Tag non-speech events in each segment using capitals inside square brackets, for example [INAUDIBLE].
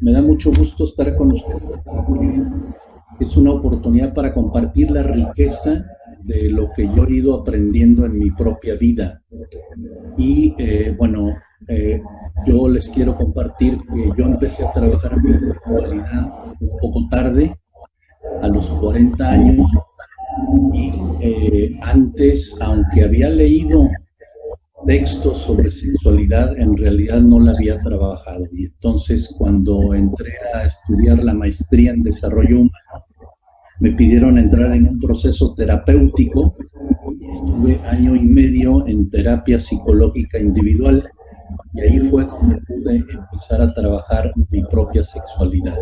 Me da mucho gusto estar con ustedes. Es una oportunidad para compartir la riqueza de lo que yo he ido aprendiendo en mi propia vida. Y eh, bueno, eh, yo les quiero compartir que yo empecé a trabajar en mi espiritualidad un poco tarde, a los 40 años, y eh, antes, aunque había leído textos sobre sexualidad, en realidad no la había trabajado. Y entonces cuando entré a estudiar la maestría en desarrollo humano, me pidieron entrar en un proceso terapéutico. Estuve año y medio en terapia psicológica individual y ahí fue cuando pude empezar a trabajar mi propia sexualidad.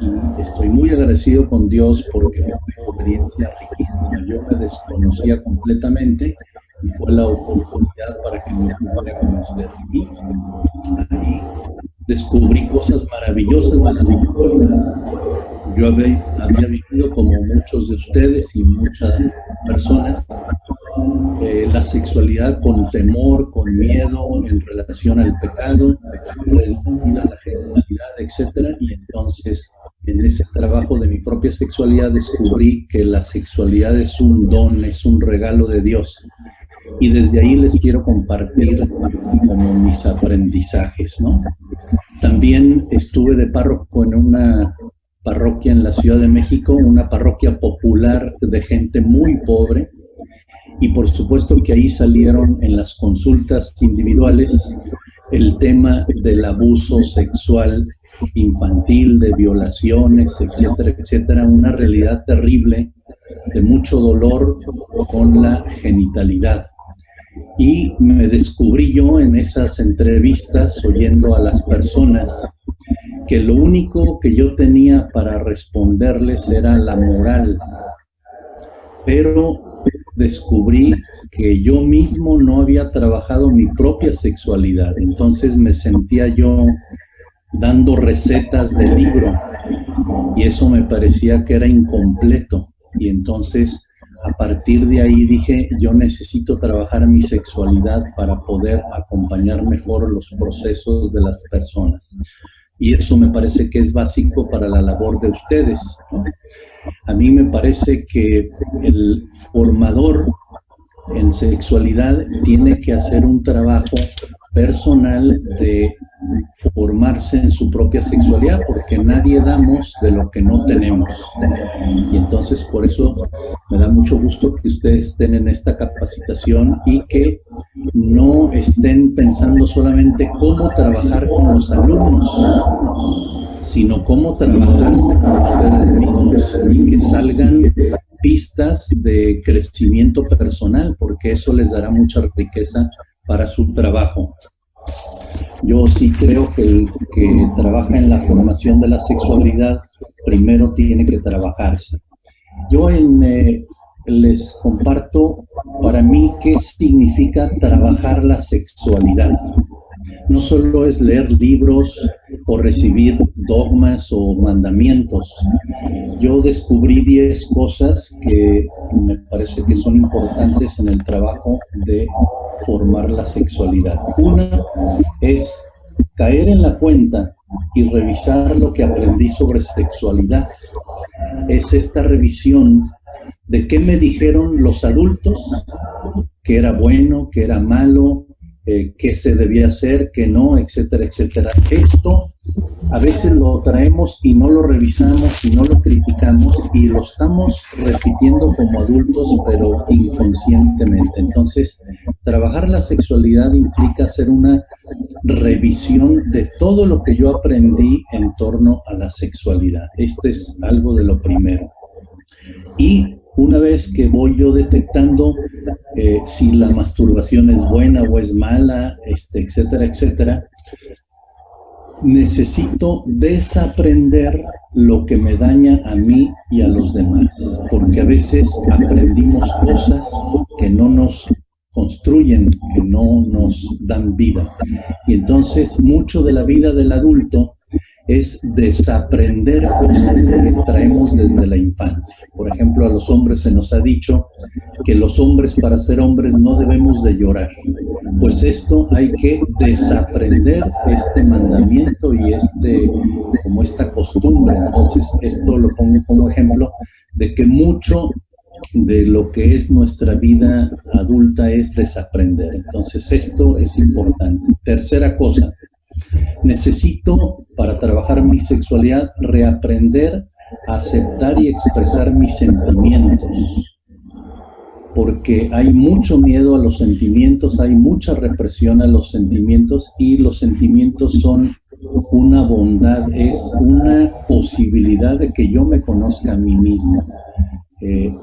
Y estoy muy agradecido con Dios porque fue una experiencia riquísima. Yo me desconocía completamente y fue la oportunidad para que me pudiera conocer. Y ahí descubrí cosas maravillosas de la sexualidad yo había, vivido, como muchos de ustedes y muchas personas, eh, la sexualidad con temor, con miedo en relación al pecado, a la genitalidad, etc. Y entonces, en ese trabajo de mi propia sexualidad, descubrí que la sexualidad es un don, es un regalo de Dios. Y desde ahí les quiero compartir como mis aprendizajes, ¿no? También estuve de párroco en una parroquia en la Ciudad de México, una parroquia popular de gente muy pobre, y por supuesto que ahí salieron en las consultas individuales el tema del abuso sexual infantil, de violaciones, etcétera, etcétera, una realidad terrible de mucho dolor con la genitalidad. Y me descubrí yo en esas entrevistas oyendo a las personas que lo único que yo tenía para responderles era la moral, pero descubrí que yo mismo no había trabajado mi propia sexualidad, entonces me sentía yo dando recetas de libro. Y eso me parecía que era incompleto. Y entonces a partir de ahí dije, yo necesito trabajar mi sexualidad para poder acompañar mejor los procesos de las personas y eso me parece que es básico para la labor de ustedes. A mí me parece que el formador en sexualidad tiene que hacer un trabajo personal de formarse en su propia sexualidad, porque nadie damos de lo que no tenemos. Y entonces por eso me da mucho gusto que ustedes estén en esta capacitación y que no estén pensando solamente cómo trabajar con los alumnos, sino cómo trabajarse con ustedes mismos y que salgan pistas de crecimiento personal, porque eso les dará mucha riqueza para su trabajo. Yo sí creo que el que trabaja en la formación de la sexualidad primero tiene que trabajarse. Yo en, les comparto para mí qué significa trabajar la sexualidad. No solo es leer libros o recibir dogmas o mandamientos. Yo descubrí 10 cosas que me parece que son importantes en el trabajo de formar la sexualidad. Una es caer en la cuenta y revisar lo que aprendí sobre sexualidad. Es esta revisión de qué me dijeron los adultos, que era bueno, que era malo, eh, qué se debía hacer, qué no, etcétera, etcétera. Esto a veces lo traemos y no lo revisamos y no lo criticamos y lo estamos repitiendo como adultos, pero inconscientemente. Entonces, trabajar la sexualidad implica hacer una revisión de todo lo que yo aprendí en torno a la sexualidad. Esto es algo de lo primero. Y una vez que voy yo detectando eh, si la masturbación es buena o es mala, este, etcétera, etcétera, necesito desaprender lo que me daña a mí y a los demás, porque a veces aprendimos cosas que no nos construyen, que no nos dan vida. Y entonces mucho de la vida del adulto es desaprender cosas que traemos desde la infancia. Por ejemplo, a los hombres se nos ha dicho que los hombres para ser hombres no debemos de llorar. Pues esto hay que desaprender este mandamiento y este como esta costumbre. Entonces, esto lo pongo como ejemplo de que mucho de lo que es nuestra vida adulta es desaprender. Entonces, esto es importante. Tercera cosa, necesito para trabajar mi sexualidad reaprender a aceptar y expresar mis sentimientos. Porque hay mucho miedo a los sentimientos, hay mucha represión a los sentimientos y los sentimientos son una bondad, es una posibilidad de que yo me conozca a mí mismo. Eh,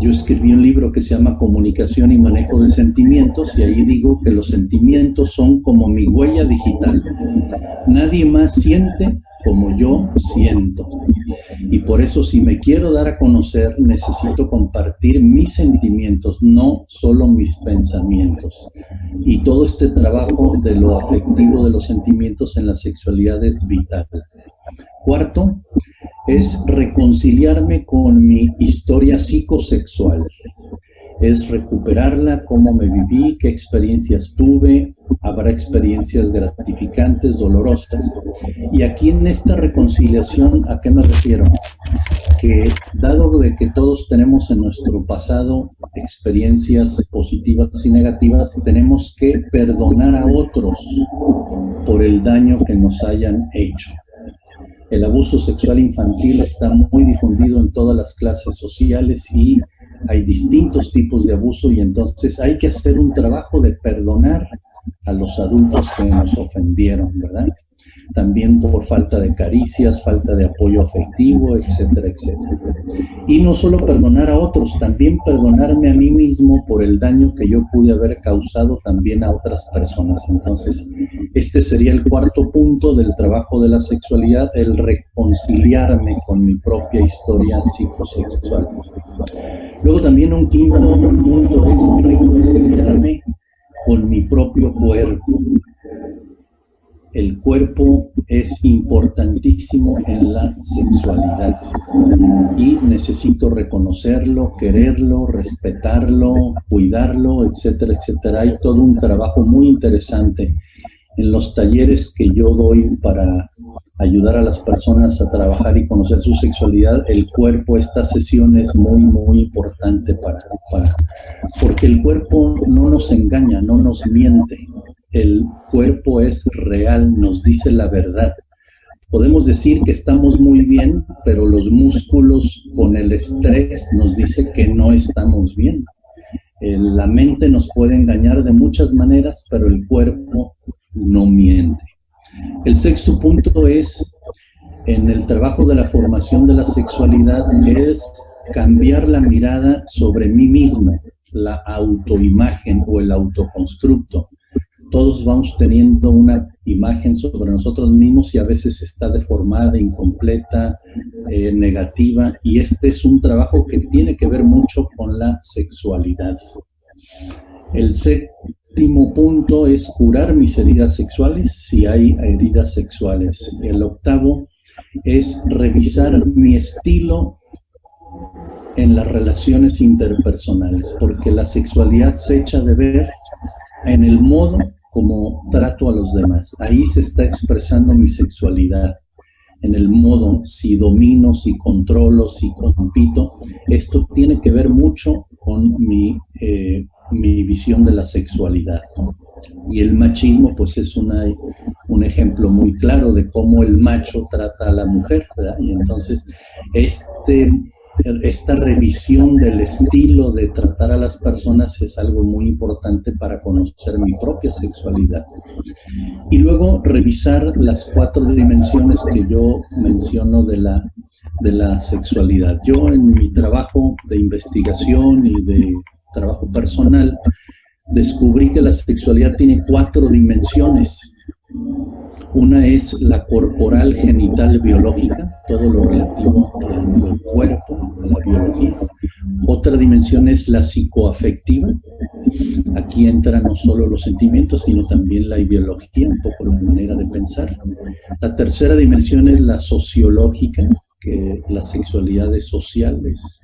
yo escribí un libro que se llama Comunicación y Manejo de Sentimientos y ahí digo que los sentimientos son como mi huella digital. Nadie más siente como yo siento. Y por eso si me quiero dar a conocer, necesito compartir mis sentimientos, no solo mis pensamientos. Y todo este trabajo de lo afectivo de los sentimientos en la sexualidad es vital. Cuarto, es reconciliarme con mi historia psicosexual, es recuperarla, cómo me viví, qué experiencias tuve, habrá experiencias gratificantes, dolorosas. Y aquí en esta reconciliación, ¿a qué me refiero? Que dado de que todos tenemos en nuestro pasado experiencias positivas y negativas, tenemos que perdonar a otros por el daño que nos hayan hecho. El abuso sexual infantil está muy difundido en todas las clases sociales y hay distintos tipos de abuso y entonces hay que hacer un trabajo de perdonar a los adultos que nos ofendieron, ¿verdad? También por falta de caricias, falta de apoyo afectivo, etcétera, etcétera. Y no solo perdonar a otros, también perdonarme a mí mismo por el daño que yo pude haber causado también a otras personas. Entonces, este sería el cuarto punto del trabajo de la sexualidad, el reconciliarme con mi propia historia psicosexual. Luego también un quinto punto es reconciliarme con mi propio cuerpo el cuerpo es importantísimo en la sexualidad. Y necesito reconocerlo, quererlo, respetarlo, cuidarlo, etcétera, etcétera. Hay todo un trabajo muy interesante en los talleres que yo doy para ayudar a las personas a trabajar y conocer su sexualidad, el cuerpo, esta sesión es muy, muy importante para, para, porque el cuerpo no nos engaña, no nos miente el cuerpo es real, nos dice la verdad. Podemos decir que estamos muy bien, pero los músculos con el estrés nos dice que no estamos bien. La mente nos puede engañar de muchas maneras, pero el cuerpo no miente. El sexto punto es, en el trabajo de la formación de la sexualidad, es cambiar la mirada sobre mí mismo, la autoimagen o el autoconstructo todos vamos teniendo una imagen sobre nosotros mismos y a veces está deformada, incompleta, eh, negativa, y este es un trabajo que tiene que ver mucho con la sexualidad. El séptimo punto es curar mis heridas sexuales, si hay heridas sexuales. El octavo es revisar mi estilo en las relaciones interpersonales, porque la sexualidad se echa de ver en el modo como trato a los demás. Ahí se está expresando mi sexualidad, en el modo si domino, si controlo, si compito. Esto tiene que ver mucho con mi, eh, mi visión de la sexualidad. Y el machismo, pues es una, un ejemplo muy claro de cómo el macho trata a la mujer, Y entonces, este esta revisión del estilo de tratar a las personas es algo muy importante para conocer mi propia sexualidad. Y luego revisar las cuatro dimensiones que yo menciono de la, de la sexualidad. Yo en mi trabajo de investigación y de trabajo personal descubrí que la sexualidad tiene cuatro dimensiones una es la corporal genital biológica, todo lo relativo al cuerpo, a la biología. Otra dimensión es la psicoafectiva, aquí entra no solo los sentimientos, sino también la ideología, un poco la manera de pensar. La tercera dimensión es la sociológica, que las sexualidades sociales.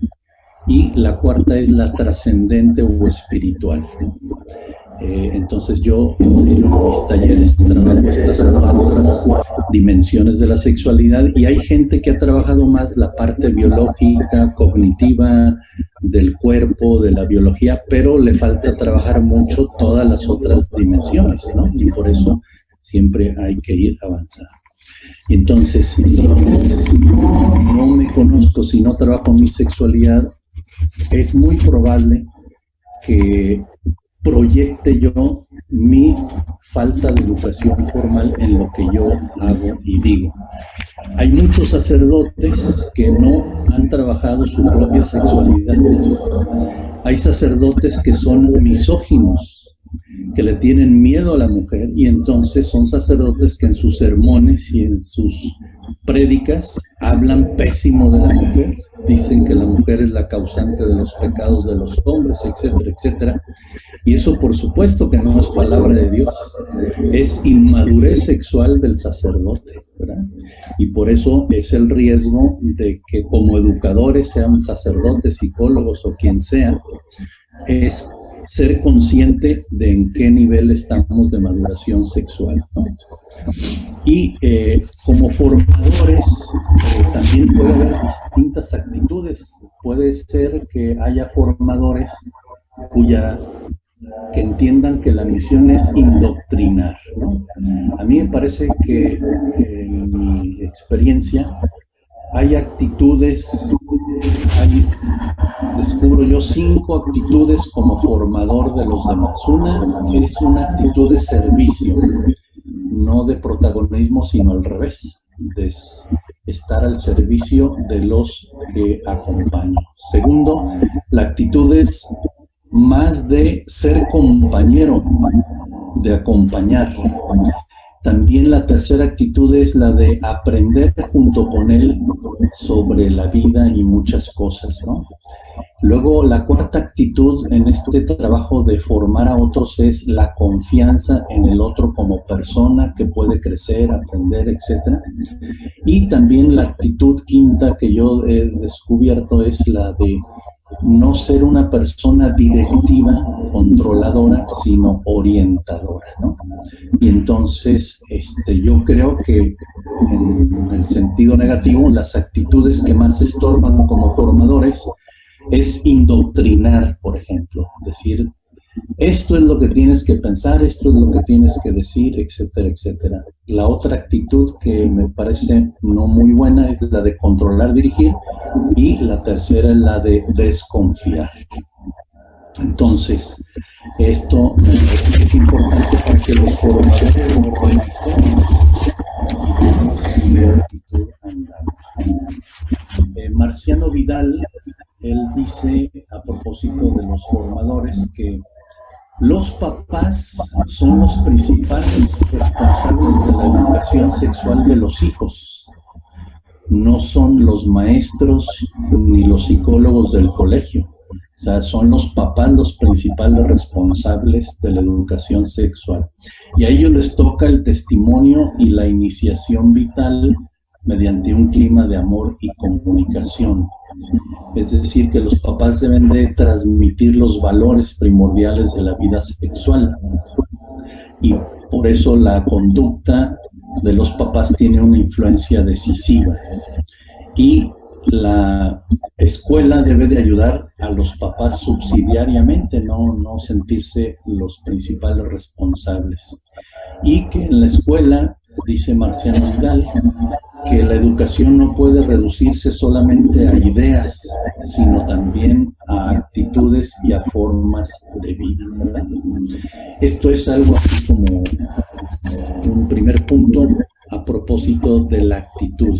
Y la cuarta es la trascendente o espiritual. Eh, entonces yo en mis talleres trabajo estas cuatro dimensiones de la sexualidad y hay gente que ha trabajado más la parte biológica, cognitiva, del cuerpo, de la biología, pero le falta trabajar mucho todas las otras dimensiones, ¿no? Y por eso siempre hay que ir avanzando. Entonces, si no me conozco, si no trabajo mi sexualidad, es muy probable que proyecte yo mi falta de educación formal en lo que yo hago y digo. Hay muchos sacerdotes que no han trabajado su propia sexualidad. Hay sacerdotes que son misóginos, que le tienen miedo a la mujer y entonces son sacerdotes que en sus sermones y en sus prédicas hablan pésimo de la mujer, dicen que la mujer es la causante de los pecados de los hombres, etcétera, etcétera. Y eso por supuesto que no es palabra de Dios, es inmadurez sexual del sacerdote, ¿verdad? Y por eso es el riesgo de que como educadores, sean sacerdotes, psicólogos o quien sea, es ser consciente de en qué nivel estamos de maduración sexual. Y eh, como formadores eh, también puede haber distintas actitudes. Puede ser que haya formadores cuya que entiendan que la misión es indoctrinar. A mí me parece que en mi experiencia hay actitudes, descubro yo cinco actitudes como formador de los demás. Una es una actitud de servicio, no de protagonismo, sino al revés, de estar al servicio de los que acompaño. Segundo, la actitud es más de ser compañero, de acompañar. También la tercera actitud es la de aprender junto con él sobre la vida y muchas cosas, ¿no? Luego, la cuarta actitud en este trabajo de formar a otros es la confianza en el otro como persona que puede crecer, aprender, etc. Y también la actitud quinta que yo he descubierto es la de no ser una persona directiva, controladora, sino orientadora, ¿no? Y entonces, este, yo creo que en el sentido negativo, las actitudes que más estorban como formadores es indoctrinar, por ejemplo, decir, esto es lo que tienes que pensar, esto es lo que tienes que decir, etcétera, etcétera. La otra actitud que me parece no muy buena es la de controlar, dirigir, y la tercera es la de desconfiar. Entonces, esto es importante para que los formadores eh, Marciano Vidal, él dice a propósito de los formadores que los papás son los principales responsables de la educación sexual de los hijos. No son los maestros ni los psicólogos del colegio. O sea, son los papás los principales responsables de la educación sexual. Y a ellos les toca el testimonio y la iniciación vital mediante un clima de amor y comunicación. Es decir, que los papás deben de transmitir los valores primordiales de la vida sexual. Y por eso la conducta de los papás tiene una influencia decisiva. Y la escuela debe de ayudar a los papás subsidiariamente, no, no sentirse los principales responsables. Y que en la escuela, dice Marciano Vidal, que la educación no puede reducirse solamente a ideas, sino también a actitudes y a formas de vida. Esto es algo así como un primer punto a propósito de la actitud.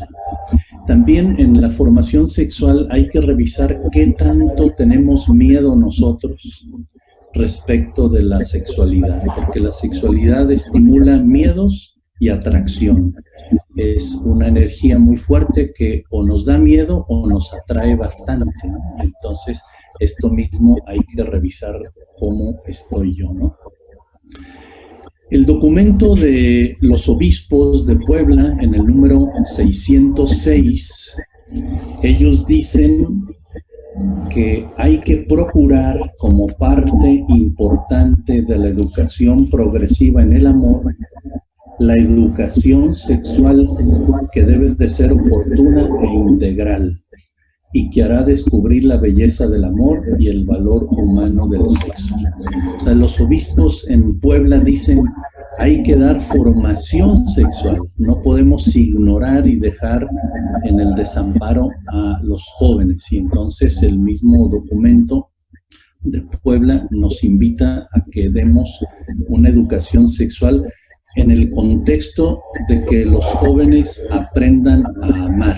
También en la formación sexual hay que revisar qué tanto tenemos miedo nosotros respecto de la sexualidad, porque la sexualidad estimula miedos y atracción es una energía muy fuerte que o nos da miedo o nos atrae bastante. Entonces, esto mismo hay que revisar cómo estoy yo, ¿no? El documento de los obispos de Puebla, en el número 606, ellos dicen que hay que procurar como parte importante de la educación progresiva en el amor, la educación sexual que debe de ser oportuna e integral y que hará descubrir la belleza del amor y el valor humano del sexo. O sea, los obispos en Puebla dicen, hay que dar formación sexual, no podemos ignorar y dejar en el desamparo a los jóvenes. Y entonces el mismo documento de Puebla nos invita a que demos una educación sexual en el contexto de que los jóvenes aprendan a amar,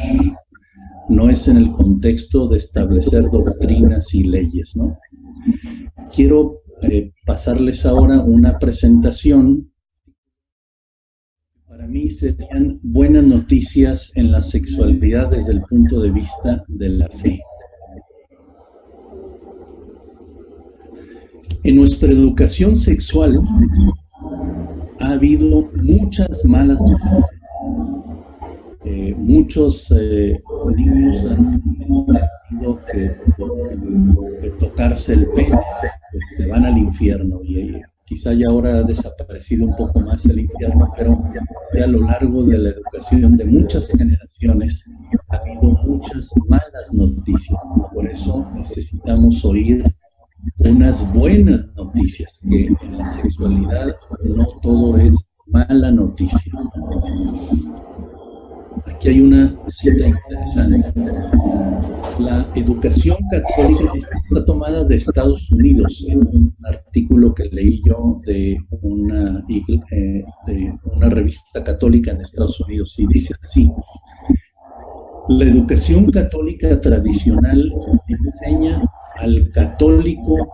no es en el contexto de establecer doctrinas y leyes, ¿no? Quiero eh, pasarles ahora una presentación. Para mí serían buenas noticias en la sexualidad desde el punto de vista de la fe. En nuestra educación sexual ha habido muchas malas noticias eh, muchos eh, niños han tenido que, tocarse el pene, pues se van al infierno y eh, quizá ya ahora ha desaparecido un poco más el infierno, pero a lo largo de la educación de muchas generaciones ha habido muchas malas noticias. Por eso necesitamos oír unas buenas noticias, que en la sexualidad no todo es mala noticia. Aquí hay una cita interesante. La educación católica está tomada de Estados Unidos, en un artículo que leí yo de una, eh, de una revista católica en Estados Unidos, y dice así, la educación católica tradicional enseña al católico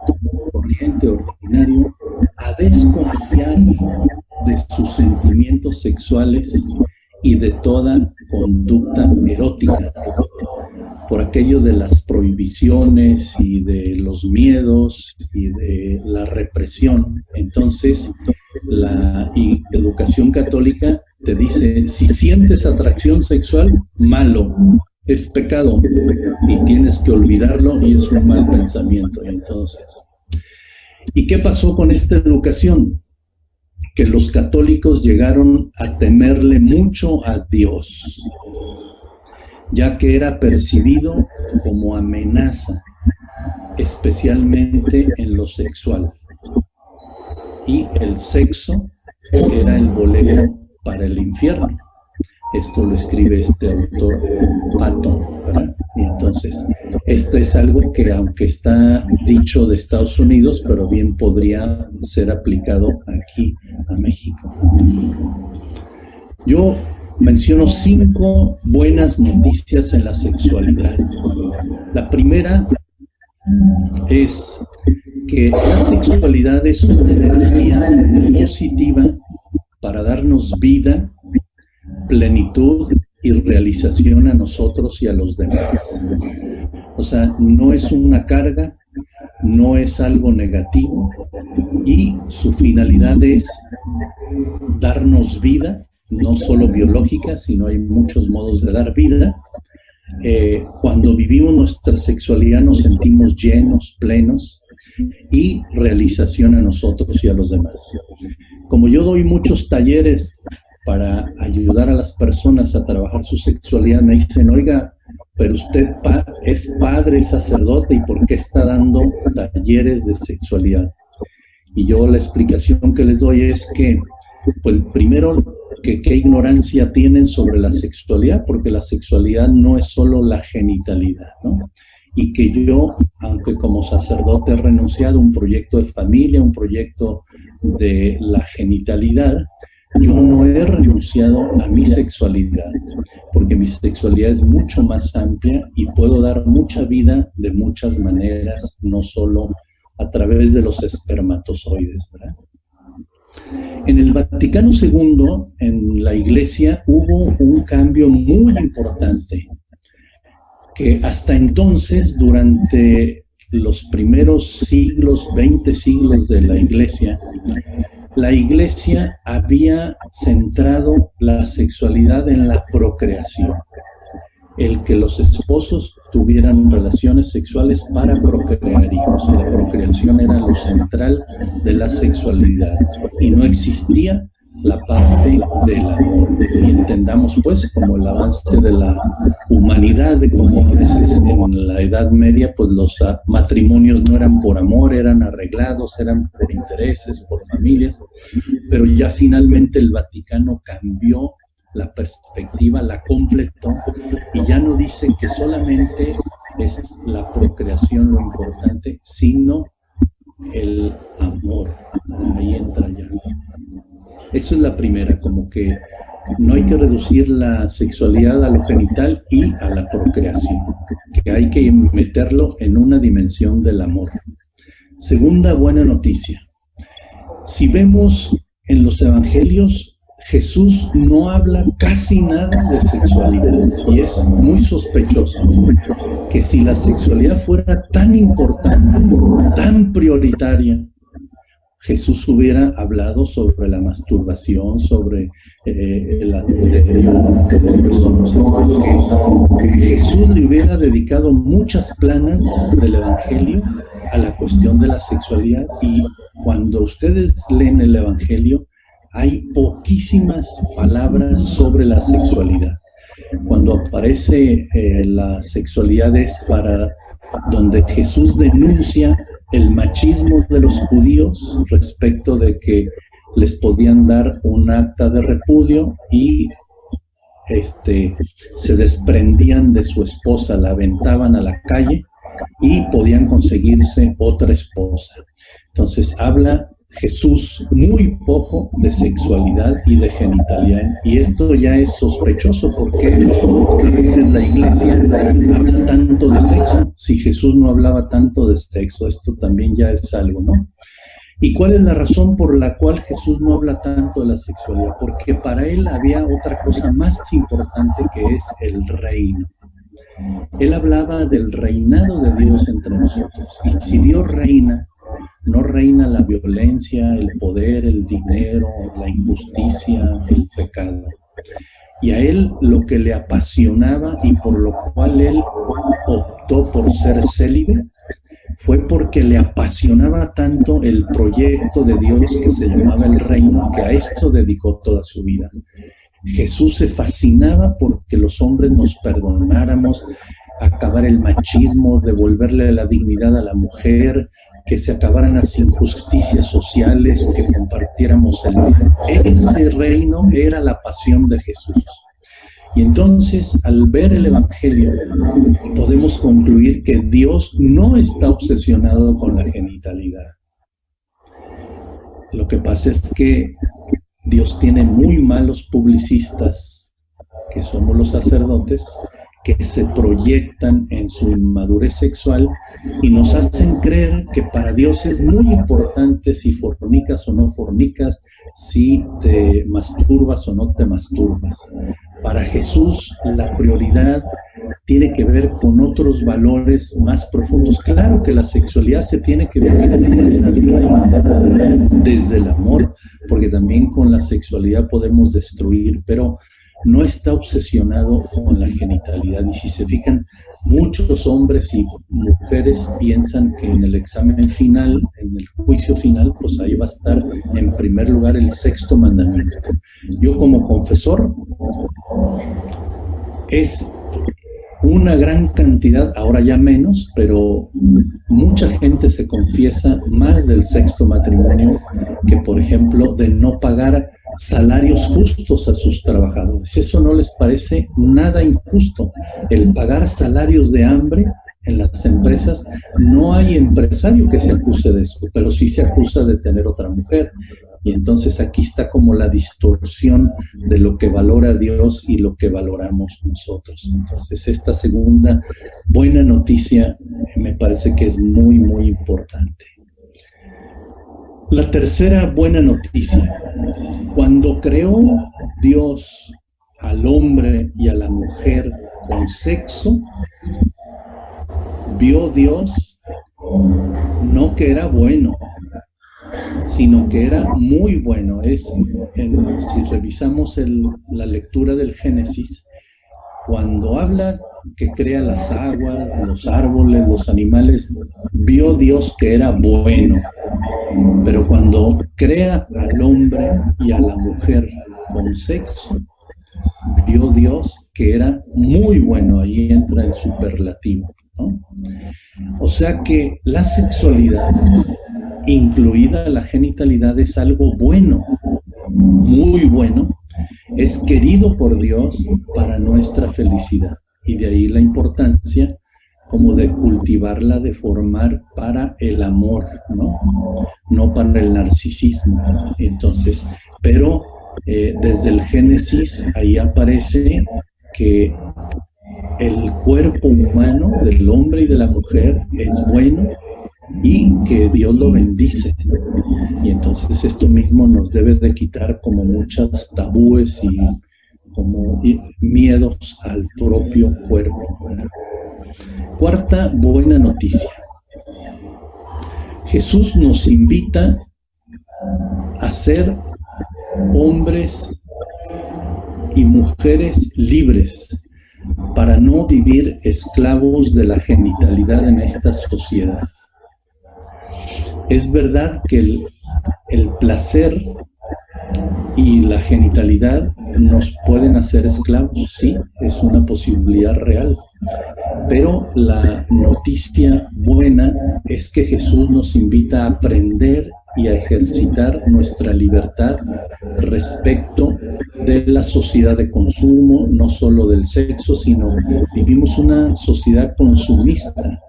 corriente ordinario a desconfiar de sus sentimientos sexuales y de toda conducta erótica, por aquello de las prohibiciones y de los miedos y de la represión. Entonces, la educación católica te dice, si sientes atracción sexual, malo, es pecado y tienes que olvidarlo y es un mal pensamiento. Entonces, ¿y qué pasó con esta educación? que los católicos llegaron a temerle mucho a Dios, ya que era percibido como amenaza, especialmente en lo sexual. Y el sexo era el boleto para el infierno. Esto lo escribe este autor Patton. Entonces, esto es algo que aunque está dicho de Estados Unidos, pero bien podría ser aplicado aquí a México. Yo menciono cinco buenas noticias en la sexualidad. La primera es que la sexualidad es una energía positiva para darnos vida plenitud y realización a nosotros y a los demás. O sea, no es una carga, no es algo negativo y su finalidad es darnos vida, no solo biológica, sino hay muchos modos de dar vida. Eh, cuando vivimos nuestra sexualidad nos sentimos llenos, plenos y realización a nosotros y a los demás. Como yo doy muchos talleres para ayudar a las personas a trabajar su sexualidad, me dicen, oiga, pero usted es padre, sacerdote, ¿y por qué está dando talleres de sexualidad? Y yo la explicación que les doy es que, pues primero, que qué ignorancia tienen sobre la sexualidad, porque la sexualidad no es solo la genitalidad, ¿no? Y que yo, aunque como sacerdote he renunciado a un proyecto de familia, un proyecto de la genitalidad, yo no he renunciado a mi sexualidad, porque mi sexualidad es mucho más amplia y puedo dar mucha vida de muchas maneras, no solo a través de los espermatozoides. En el Vaticano II, en la iglesia, hubo un cambio muy importante, que hasta entonces, durante los primeros siglos, 20 siglos de la iglesia, la iglesia había centrado la sexualidad en la procreación el que los esposos tuvieran relaciones sexuales para procrear hijos. La procreación era lo central de la sexualidad y no existía la parte del amor. Y entendamos pues como el avance de la humanidad, de veces en la Edad Media pues los matrimonios no eran por amor, eran arreglados, eran por intereses, por familias, pero ya finalmente el Vaticano cambió la perspectiva, la completó y ya no dice que solamente es la procreación lo importante, sino el amor. Ahí entra ya. Eso es la primera, como que no hay que reducir la sexualidad a lo genital y a la procreación, que hay que meterlo en una dimensión del amor. Segunda buena noticia. Si vemos en los evangelios, Jesús no habla casi nada de sexualidad y es muy sospechoso que si la sexualidad fuera tan importante, tan prioritaria, Jesús hubiera hablado sobre la masturbación, sobre eh, el adulterio, Jesús le hubiera dedicado muchas planas del Evangelio a la cuestión de la sexualidad y cuando ustedes leen el Evangelio, hay poquísimas palabras sobre la sexualidad. Cuando aparece eh, la sexualidad es para donde Jesús denuncia el machismo de los judíos respecto de que les podían dar un acta de repudio y este, se desprendían de su esposa, la aventaban a la calle y podían conseguirse otra esposa. Entonces habla Jesús muy poco de sexualidad y de genitalidad. Y esto ya es sospechoso porque a veces la iglesia habla tanto de sexo. Si Jesús no hablaba tanto de sexo, esto también ya es algo, ¿no? ¿Y cuál es la razón por la cual Jesús no habla tanto de la sexualidad? Porque para él había otra cosa más importante que es el reino. Él hablaba del reinado de Dios entre nosotros. Y si Dios reina, no reina la violencia, el poder, el dinero, la injusticia, el pecado. Y a él lo que le apasionaba y por lo cual él optó por ser célibe fue porque le apasionaba tanto el proyecto de Dios que se llamaba el reino, que a esto dedicó toda su vida. Jesús se fascinaba porque los hombres nos perdonáramos, acabar el machismo, devolverle la dignidad a la mujer, que se acabaran las injusticias sociales, que compartiéramos el bien. Ese reino era la pasión de Jesús. Y entonces, al ver el Evangelio, podemos concluir que Dios no está obsesionado con la genitalidad. Lo que pasa es que Dios tiene muy malos publicistas, que somos los sacerdotes, que se proyectan en su inmadurez sexual y nos hacen creer que para Dios es muy importante si fornicas o no fornicas, si te masturbas o no te masturbas. Para Jesús la prioridad tiene que ver con otros valores más profundos. Claro que la sexualidad se tiene que vivir desde el amor, porque también con la sexualidad podemos destruir, pero no está obsesionado con la genitalidad. Y si se fijan, muchos hombres y mujeres piensan que en el examen final, en el juicio final, pues ahí va a estar en primer lugar el sexto mandamiento. Yo como confesor, es una gran cantidad, ahora ya menos, pero mucha gente se confiesa más del sexto matrimonio que, por ejemplo, de no pagar salarios justos a sus trabajadores. Eso no les parece nada injusto. El pagar salarios de hambre en las empresas, no hay empresario que se acuse de eso, pero sí se acusa de tener otra mujer. Y entonces aquí está como la distorsión de lo que valora Dios y lo que valoramos nosotros. Entonces esta segunda buena noticia me parece que es muy, muy importante. La tercera buena noticia, cuando creó Dios al hombre y a la mujer con sexo, vio Dios no que era bueno, sino que era muy bueno. Es, si revisamos la lectura del Génesis, cuando habla que crea las aguas, los árboles, los animales, vio Dios que era bueno. Pero cuando crea al hombre y a la mujer con sexo, vio Dios que era muy bueno, ahí entra el superlativo. O sea que la sexualidad, incluida la genitalidad, es algo bueno, muy bueno, es querido por Dios para nuestra felicidad. Y de ahí la importancia como de cultivarla, de formar para el amor, ¿no? No para el narcisismo. Entonces, pero eh, desde el Génesis ahí aparece que el cuerpo humano del hombre y de la mujer es bueno y que Dios lo bendice. Y entonces esto mismo nos debe de quitar como muchas tabúes y como miedos al propio cuerpo. Cuarta buena noticia. Jesús nos invita a ser hombres y mujeres libres para no vivir esclavos de la genitalidad en esta sociedad. Es verdad que el, el placer y la genitalidad nos pueden hacer esclavos, sí, es una posibilidad real. Pero la noticia buena es que Jesús nos invita a aprender y a ejercitar nuestra libertad respecto de la sociedad de consumo, no solo del sexo, sino vivimos una sociedad consumista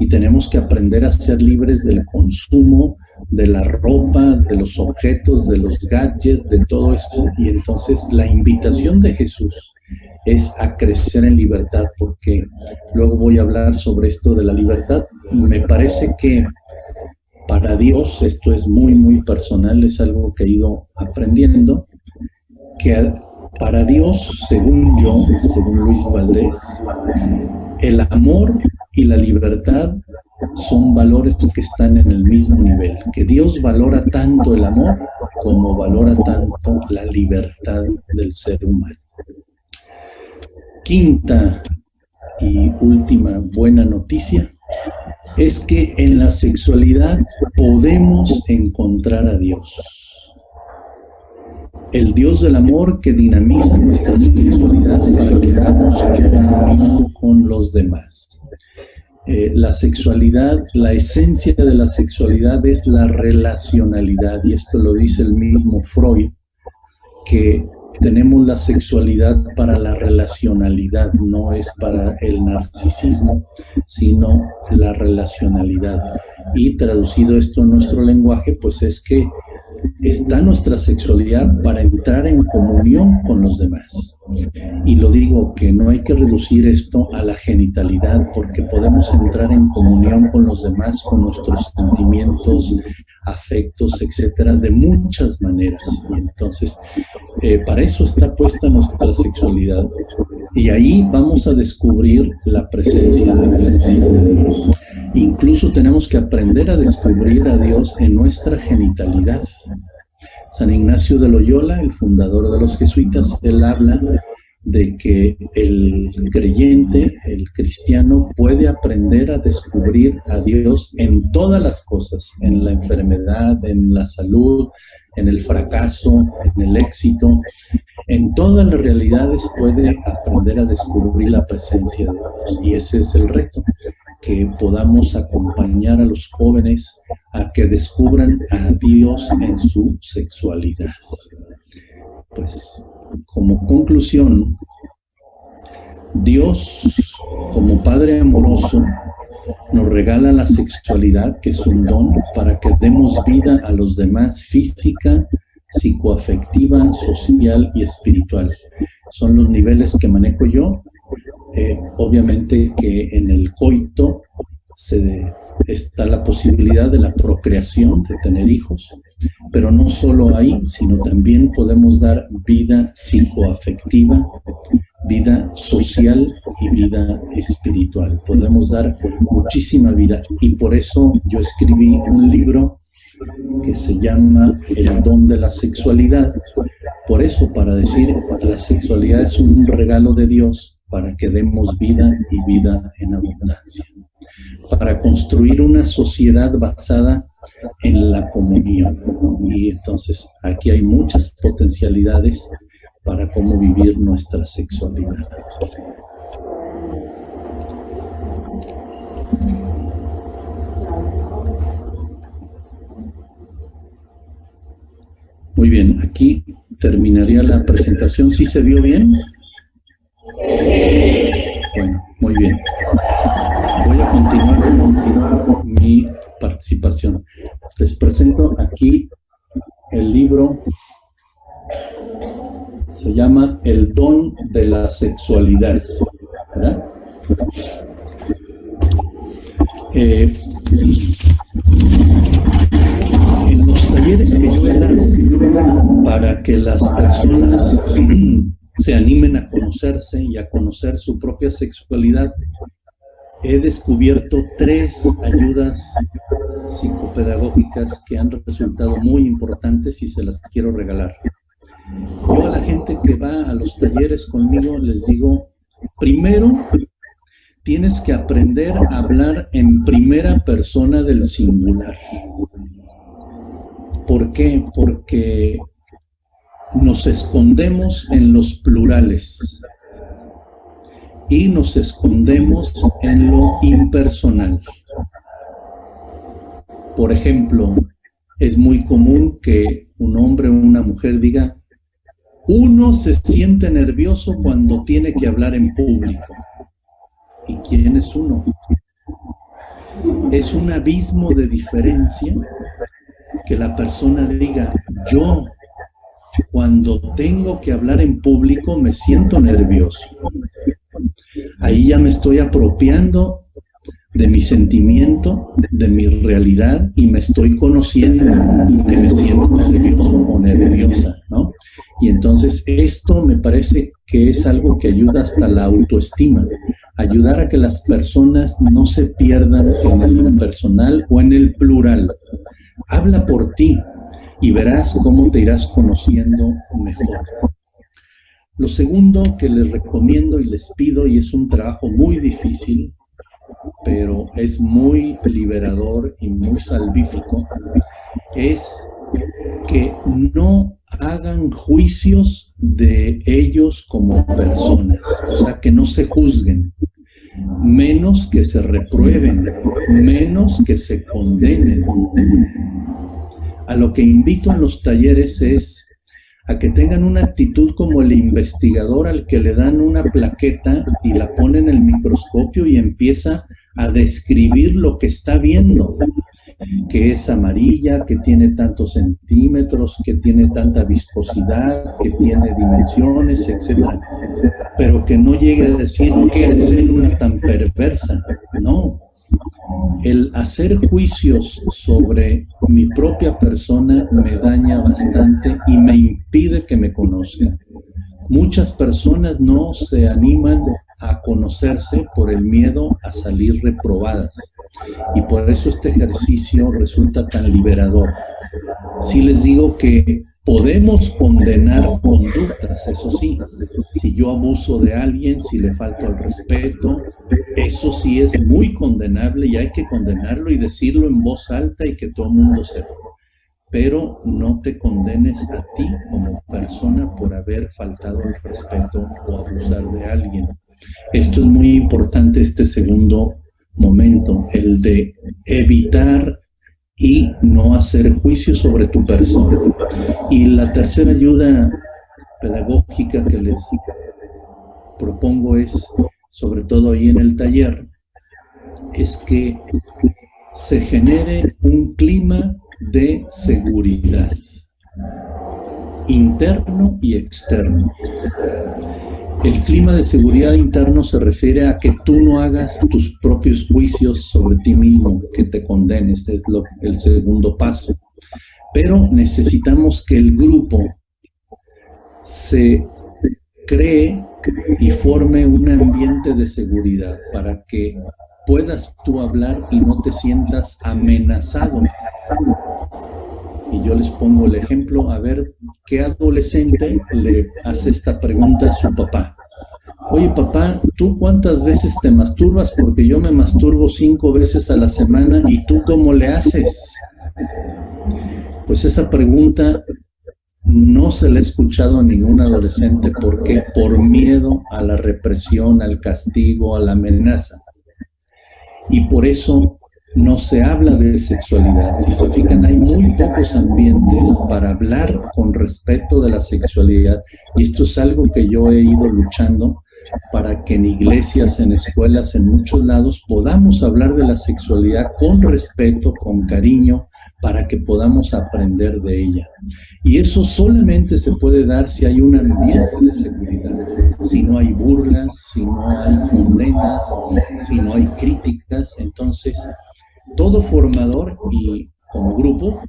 y tenemos que aprender a ser libres del consumo, de la ropa, de los objetos, de los gadgets, de todo esto. Y entonces la invitación de Jesús es a crecer en libertad, porque luego voy a hablar sobre esto de la libertad. Me parece que para Dios, esto es muy, muy personal, es algo que he ido aprendiendo, que para Dios, según yo, según Luis Valdés, el amor y la libertad son valores que están en el mismo nivel, que Dios valora tanto el amor como valora tanto la libertad del ser humano. Quinta y última buena noticia es que en la sexualidad podemos encontrar a Dios. El Dios del amor que dinamiza nuestra sexualidad para que hagamos con los demás. Eh, la sexualidad, la esencia de la sexualidad es la relacionalidad, y esto lo dice el mismo Freud, que tenemos la sexualidad para la relacionalidad, no es para el narcisismo, sino la relacionalidad. Y traducido esto en nuestro lenguaje, pues es que está nuestra sexualidad para entrar en comunión con los demás. Y lo digo que no hay que reducir esto a la genitalidad, porque podemos entrar en comunión con los demás, con nuestros sentimientos, afectos, etcétera, de muchas maneras. Y entonces, eh, para eso está puesta nuestra sexualidad. Y ahí vamos a descubrir la presencia de Dios. Incluso tenemos que aprender a descubrir a Dios en nuestra genitalidad. San Ignacio de Loyola, el fundador de los jesuitas, él habla de que el creyente, el cristiano, puede aprender a descubrir a Dios en todas las cosas, en la enfermedad, en la salud, en el fracaso, en el éxito, en todas las realidades puede aprender a descubrir la presencia de Dios. Y ese es el reto, que podamos acompañar a los jóvenes a que descubran a Dios en su sexualidad. Pues como conclusión, Dios como Padre amoroso nos regala la sexualidad, que es un don, para que demos vida a los demás física, psicoafectiva, social y espiritual. Son los niveles que manejo yo. Eh, obviamente que en el coito está la posibilidad de la procreación, de tener hijos, pero no solo ahí, sino también podemos dar vida psicoafectiva, vida social y vida espiritual. Podemos dar muchísima vida y por eso yo escribí un libro que se llama El don de la sexualidad. Por eso, para decir, la sexualidad es un regalo de Dios para que demos vida y vida en abundancia. Para construir una sociedad basada en la comunión. Y entonces aquí hay muchas potencialidades para cómo vivir nuestra sexualidad. Muy bien, aquí terminaría la presentación. ¿Sí se vio bien? Bueno, muy bien. Voy a continuar, continuar mi participación. Les presento aquí el libro, se llama El don de la sexualidad. Eh, en los talleres que yo he dado para que las personas [CLEARS THROAT] se animen a conocerse y a conocer su propia sexualidad, he descubierto tres ayudas psicopedagógicas que han resultado muy importantes y se las quiero regalar. Yo a la gente que va a los talleres conmigo les digo, primero tienes que aprender a hablar en primera persona del singular. ¿Por qué? Porque nos escondemos en los plurales y nos escondemos en lo impersonal. Por ejemplo, es muy común que un hombre o una mujer diga, uno se siente nervioso cuando tiene que hablar en público. ¿Y quién es uno? Es un abismo de diferencia que la persona diga, yo cuando tengo que hablar en público me siento nervioso. Ahí ya me estoy apropiando de mi sentimiento, de mi realidad y me estoy conociendo que me siento nervioso o nerviosa, ¿no? Y entonces esto me parece que es algo que ayuda hasta la autoestima, ayudar a que las personas no se pierdan en el impersonal o en el plural. Habla por ti y verás cómo te irás conociendo mejor. Lo segundo que les recomiendo y les pido, y es un trabajo muy difícil, pero es muy liberador y muy salvífico, es que no hagan juicios de ellos como personas, o sea, que no se juzguen, menos que se reprueben, menos que se condenen. A lo que invito en los talleres es a que tengan una actitud como el investigador al que le dan una plaqueta y la pone en el microscopio y empieza a describir lo que está viendo, que es amarilla, que tiene tantos centímetros, que tiene tanta viscosidad, que tiene dimensiones, etc. Pero que no llegue a decir qué célula tan perversa, no, el hacer juicios sobre mi propia persona me daña bastante y me impide que me conozca. Muchas personas no se animan a conocerse por el miedo a salir reprobadas. Y por eso este ejercicio resulta tan liberador. Si les digo que Podemos condenar conductas, eso sí. Si yo abuso de alguien, si le falto al respeto, eso sí es muy condenable y hay que condenarlo y decirlo en voz alta y que todo el mundo sepa. Pero no te condenes a ti como persona por haber faltado al respeto o abusar de alguien. Esto es muy importante, este segundo momento, el de evitar y no hacer juicio sobre tu persona. Y la tercera ayuda pedagógica que les propongo es, sobre todo ahí en el taller, es que se genere un clima de seguridad interno y externo. El clima de seguridad interno se refiere a que tú no hagas tus propios juicios sobre ti mismo, que te condenes, es lo, el segundo paso. Pero necesitamos que el grupo se cree y forme un ambiente de seguridad para que puedas tú hablar y no te sientas amenazado. Y yo les pongo el ejemplo, a ver, ¿qué adolescente le hace esta pregunta a su papá? Oye papá, ¿tú cuántas veces te masturbas? Porque yo me masturbo cinco veces a la semana y tú cómo le haces? Pues esa pregunta no se le ha escuchado a ningún adolescente. ¿Por qué? Por miedo a la represión, al castigo, a la amenaza. Y por eso no se habla de sexualidad. Si se fijan, hay muy pocos ambientes para hablar con respeto de la sexualidad. Y esto es algo que yo he ido luchando para que en iglesias, en escuelas, en muchos lados podamos hablar de la sexualidad con respeto, con cariño, para que podamos aprender de ella. Y eso solamente se puede dar si hay un ambiente de seguridad, si no hay burlas, si no hay condenas, si no hay críticas. Entonces, todo formador y como grupo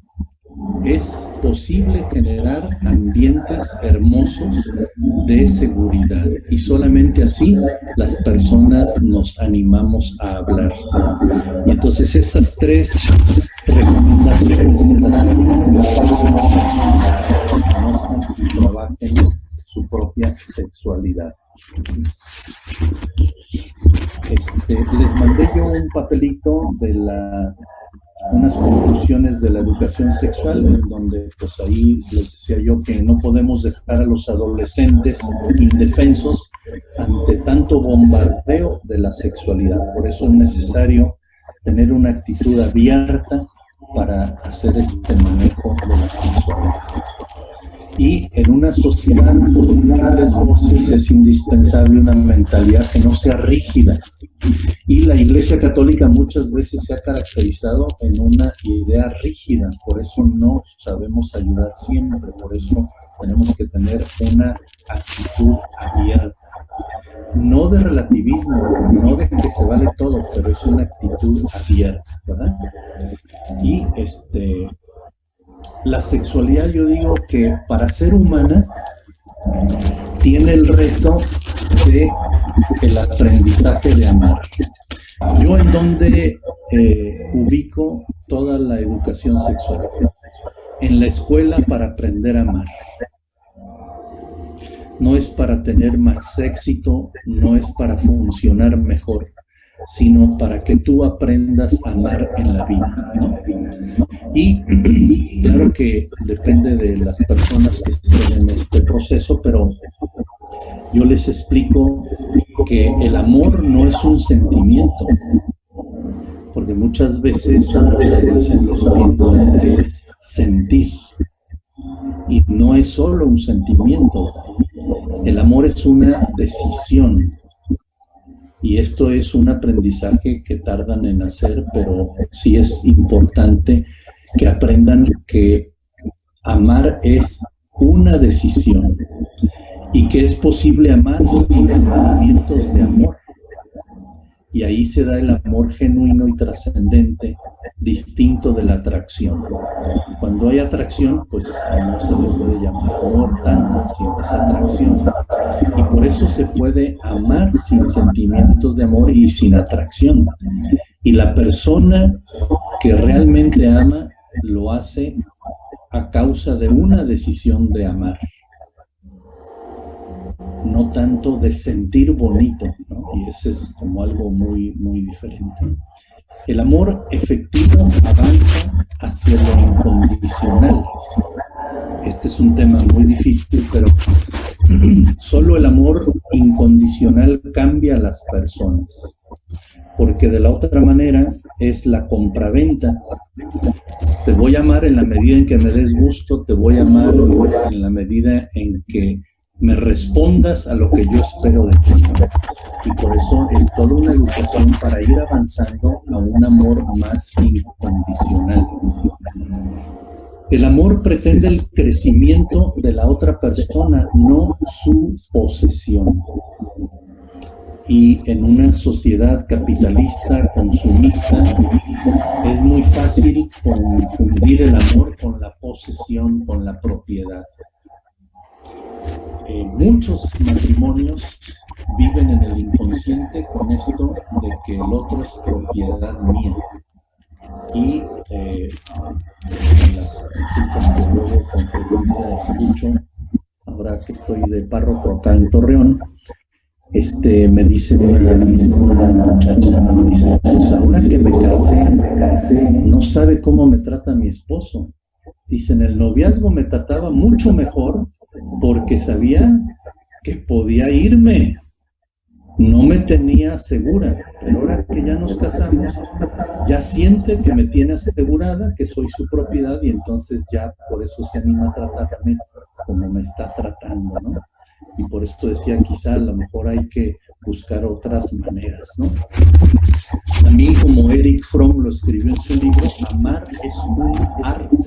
es posible generar ambientes hermosos de seguridad y solamente así las personas nos animamos a hablar. Y entonces estas tres recomendaciones de las y trabajen su propia sexualidad. Este, les mandé yo un papelito de la unas conclusiones de la educación sexual, en donde pues ahí les decía yo que no podemos dejar a los adolescentes indefensos ante tanto bombardeo de la sexualidad. Por eso es necesario tener una actitud abierta para hacer este manejo de la sexualidad y en una sociedad con grandes voces es indispensable una mentalidad que no sea rígida. Y la Iglesia Católica muchas veces se ha caracterizado en una idea rígida, por eso no sabemos ayudar siempre, por eso tenemos que tener una actitud abierta. No de relativismo, no de que se vale todo, pero es una actitud abierta, ¿verdad? Y este, la sexualidad yo digo que para ser humana tiene el reto de el aprendizaje de amar. Yo en donde eh, ubico toda la educación sexual, en la escuela para aprender a amar. No es para tener más éxito, no es para funcionar mejor, sino para que tú aprendas a amar en la vida. Y claro que depende de las personas que estén en este proceso, pero yo les explico que el amor no es un sentimiento, porque muchas veces es sentir, y no es solo un sentimiento, el amor es una decisión, y esto es un aprendizaje que tardan en hacer, pero sí es importante que aprendan que amar es una decisión y que es posible amar sin sentimientos de amor. Y ahí se da el amor genuino y trascendente, distinto de la atracción. Cuando hay atracción, pues no se le puede llamar amor tanto, sino es atracción. Y por eso se puede amar sin sentimientos de amor y sin atracción. Y la persona que realmente ama lo hace a causa de una decisión de amar, no tanto de sentir bonito, y ese es como algo muy, muy diferente. El amor efectivo avanza hacia lo incondicional. Este es un tema muy difícil, pero [CLEARS THROAT] solo el amor incondicional cambia a las personas porque de la otra manera es la compraventa. Te voy a amar en la medida en que me des gusto, te voy a amar en la medida en que me respondas a lo que yo espero de ti. Y por eso es toda una educación para ir avanzando a un amor más incondicional. El amor pretende el crecimiento de la otra persona, no su posesión y en una sociedad capitalista, consumista, es muy fácil confundir el amor con la posesión, con la propiedad. Eh, muchos matrimonios viven en el inconsciente con esto de que el otro es propiedad mía. Y eh, las consultas que luego con frecuencia escucho, ahora que estoy de párroco acá en Torreón, este, me dice una, muchacha, me dice, pues ahora que me casé, me casé, no sabe cómo me trata mi esposo. Dice, en el noviazgo me trataba mucho mejor porque sabía que podía irme, no me tenía segura, pero ahora que ya nos casamos, ya siente que me tiene asegurada, que soy su propiedad y entonces ya por eso se anima a tratarme como me está tratando, ¿no? Y por eso decía, quizá a lo mejor hay que buscar otras maneras, ¿no? También como Eric Fromm lo escribió en su libro, amar es un arte,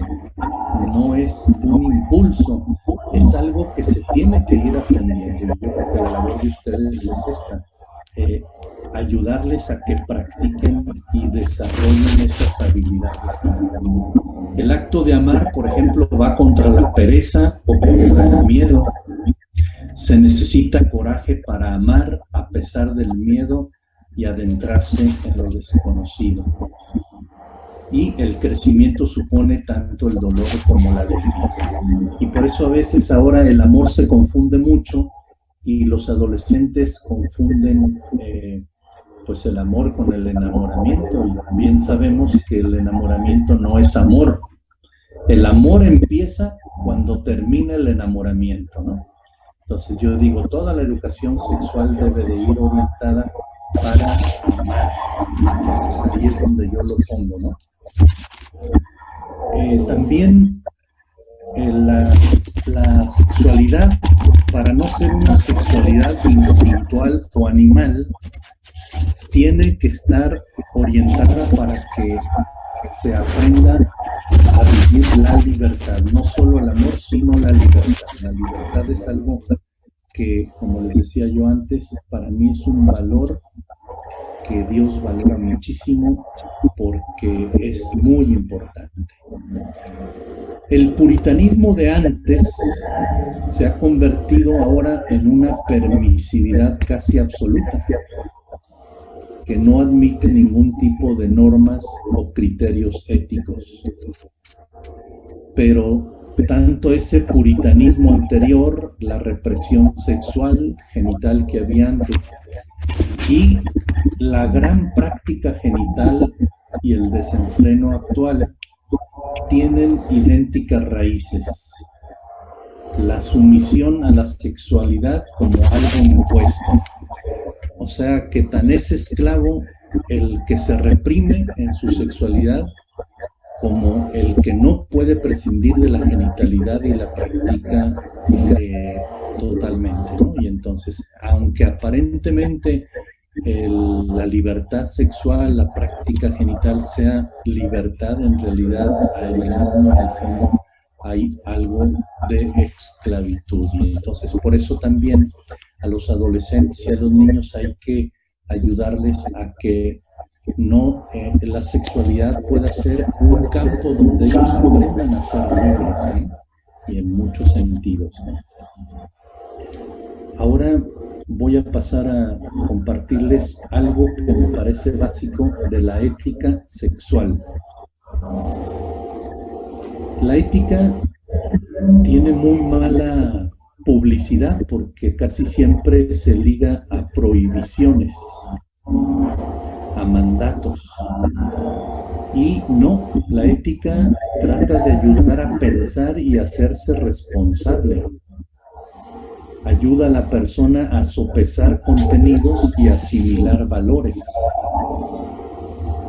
no es un impulso, es algo que se tiene que ir aprendiendo. Yo creo que la labor de ustedes es esta, eh, ayudarles a que practiquen y desarrollen esas habilidades. El acto de amar, por ejemplo, va contra la pereza o contra el miedo. Se necesita coraje para amar a pesar del miedo y adentrarse en lo desconocido. Y el crecimiento supone tanto el dolor como la alegría. Y por eso a veces ahora el amor se confunde mucho y los adolescentes confunden eh, pues el amor con el enamoramiento y bien sabemos que el enamoramiento no es amor. El amor empieza cuando termina el enamoramiento, ¿no? Entonces yo digo, toda la educación sexual debe de ir orientada para amar. Entonces ahí es donde yo lo pongo, ¿no? Eh, también eh, la, la, sexualidad, para no ser una sexualidad instintual o animal, tiene que estar orientada para que se aprenda a vivir la libertad, no solo el amor, sino la libertad. La libertad es algo que, como les decía yo antes, para mí es un valor que Dios valora muchísimo porque es muy importante. El puritanismo de antes se ha convertido ahora en una permisividad casi absoluta, que no admite ningún tipo de normas o criterios éticos. Pero tanto ese puritanismo anterior, la represión sexual, genital que había antes, y la gran práctica genital y el desenfreno actual tienen idénticas raíces. La sumisión a la sexualidad como algo impuesto. O sea que tan es esclavo el que se reprime en su sexualidad como el que no puede prescindir de la genitalidad y la practica eh, totalmente. Y entonces, aunque aparentemente la libertad sexual, la práctica genital sea libertad, en realidad en el fondo hay algo de esclavitud. Y entonces, por eso también a los adolescentes y a los niños hay que ayudarles a que no eh, la sexualidad pueda ser un campo donde ellos aprendan a ser libres y en muchos sentidos. Ahora voy a pasar a compartirles algo que me parece básico de la ética sexual. La ética tiene muy mala publicidad porque casi siempre se liga a prohibiciones a mandatos. Y no, la ética trata de ayudar a pensar y hacerse responsable. Ayuda a la persona a sopesar contenidos y asimilar valores.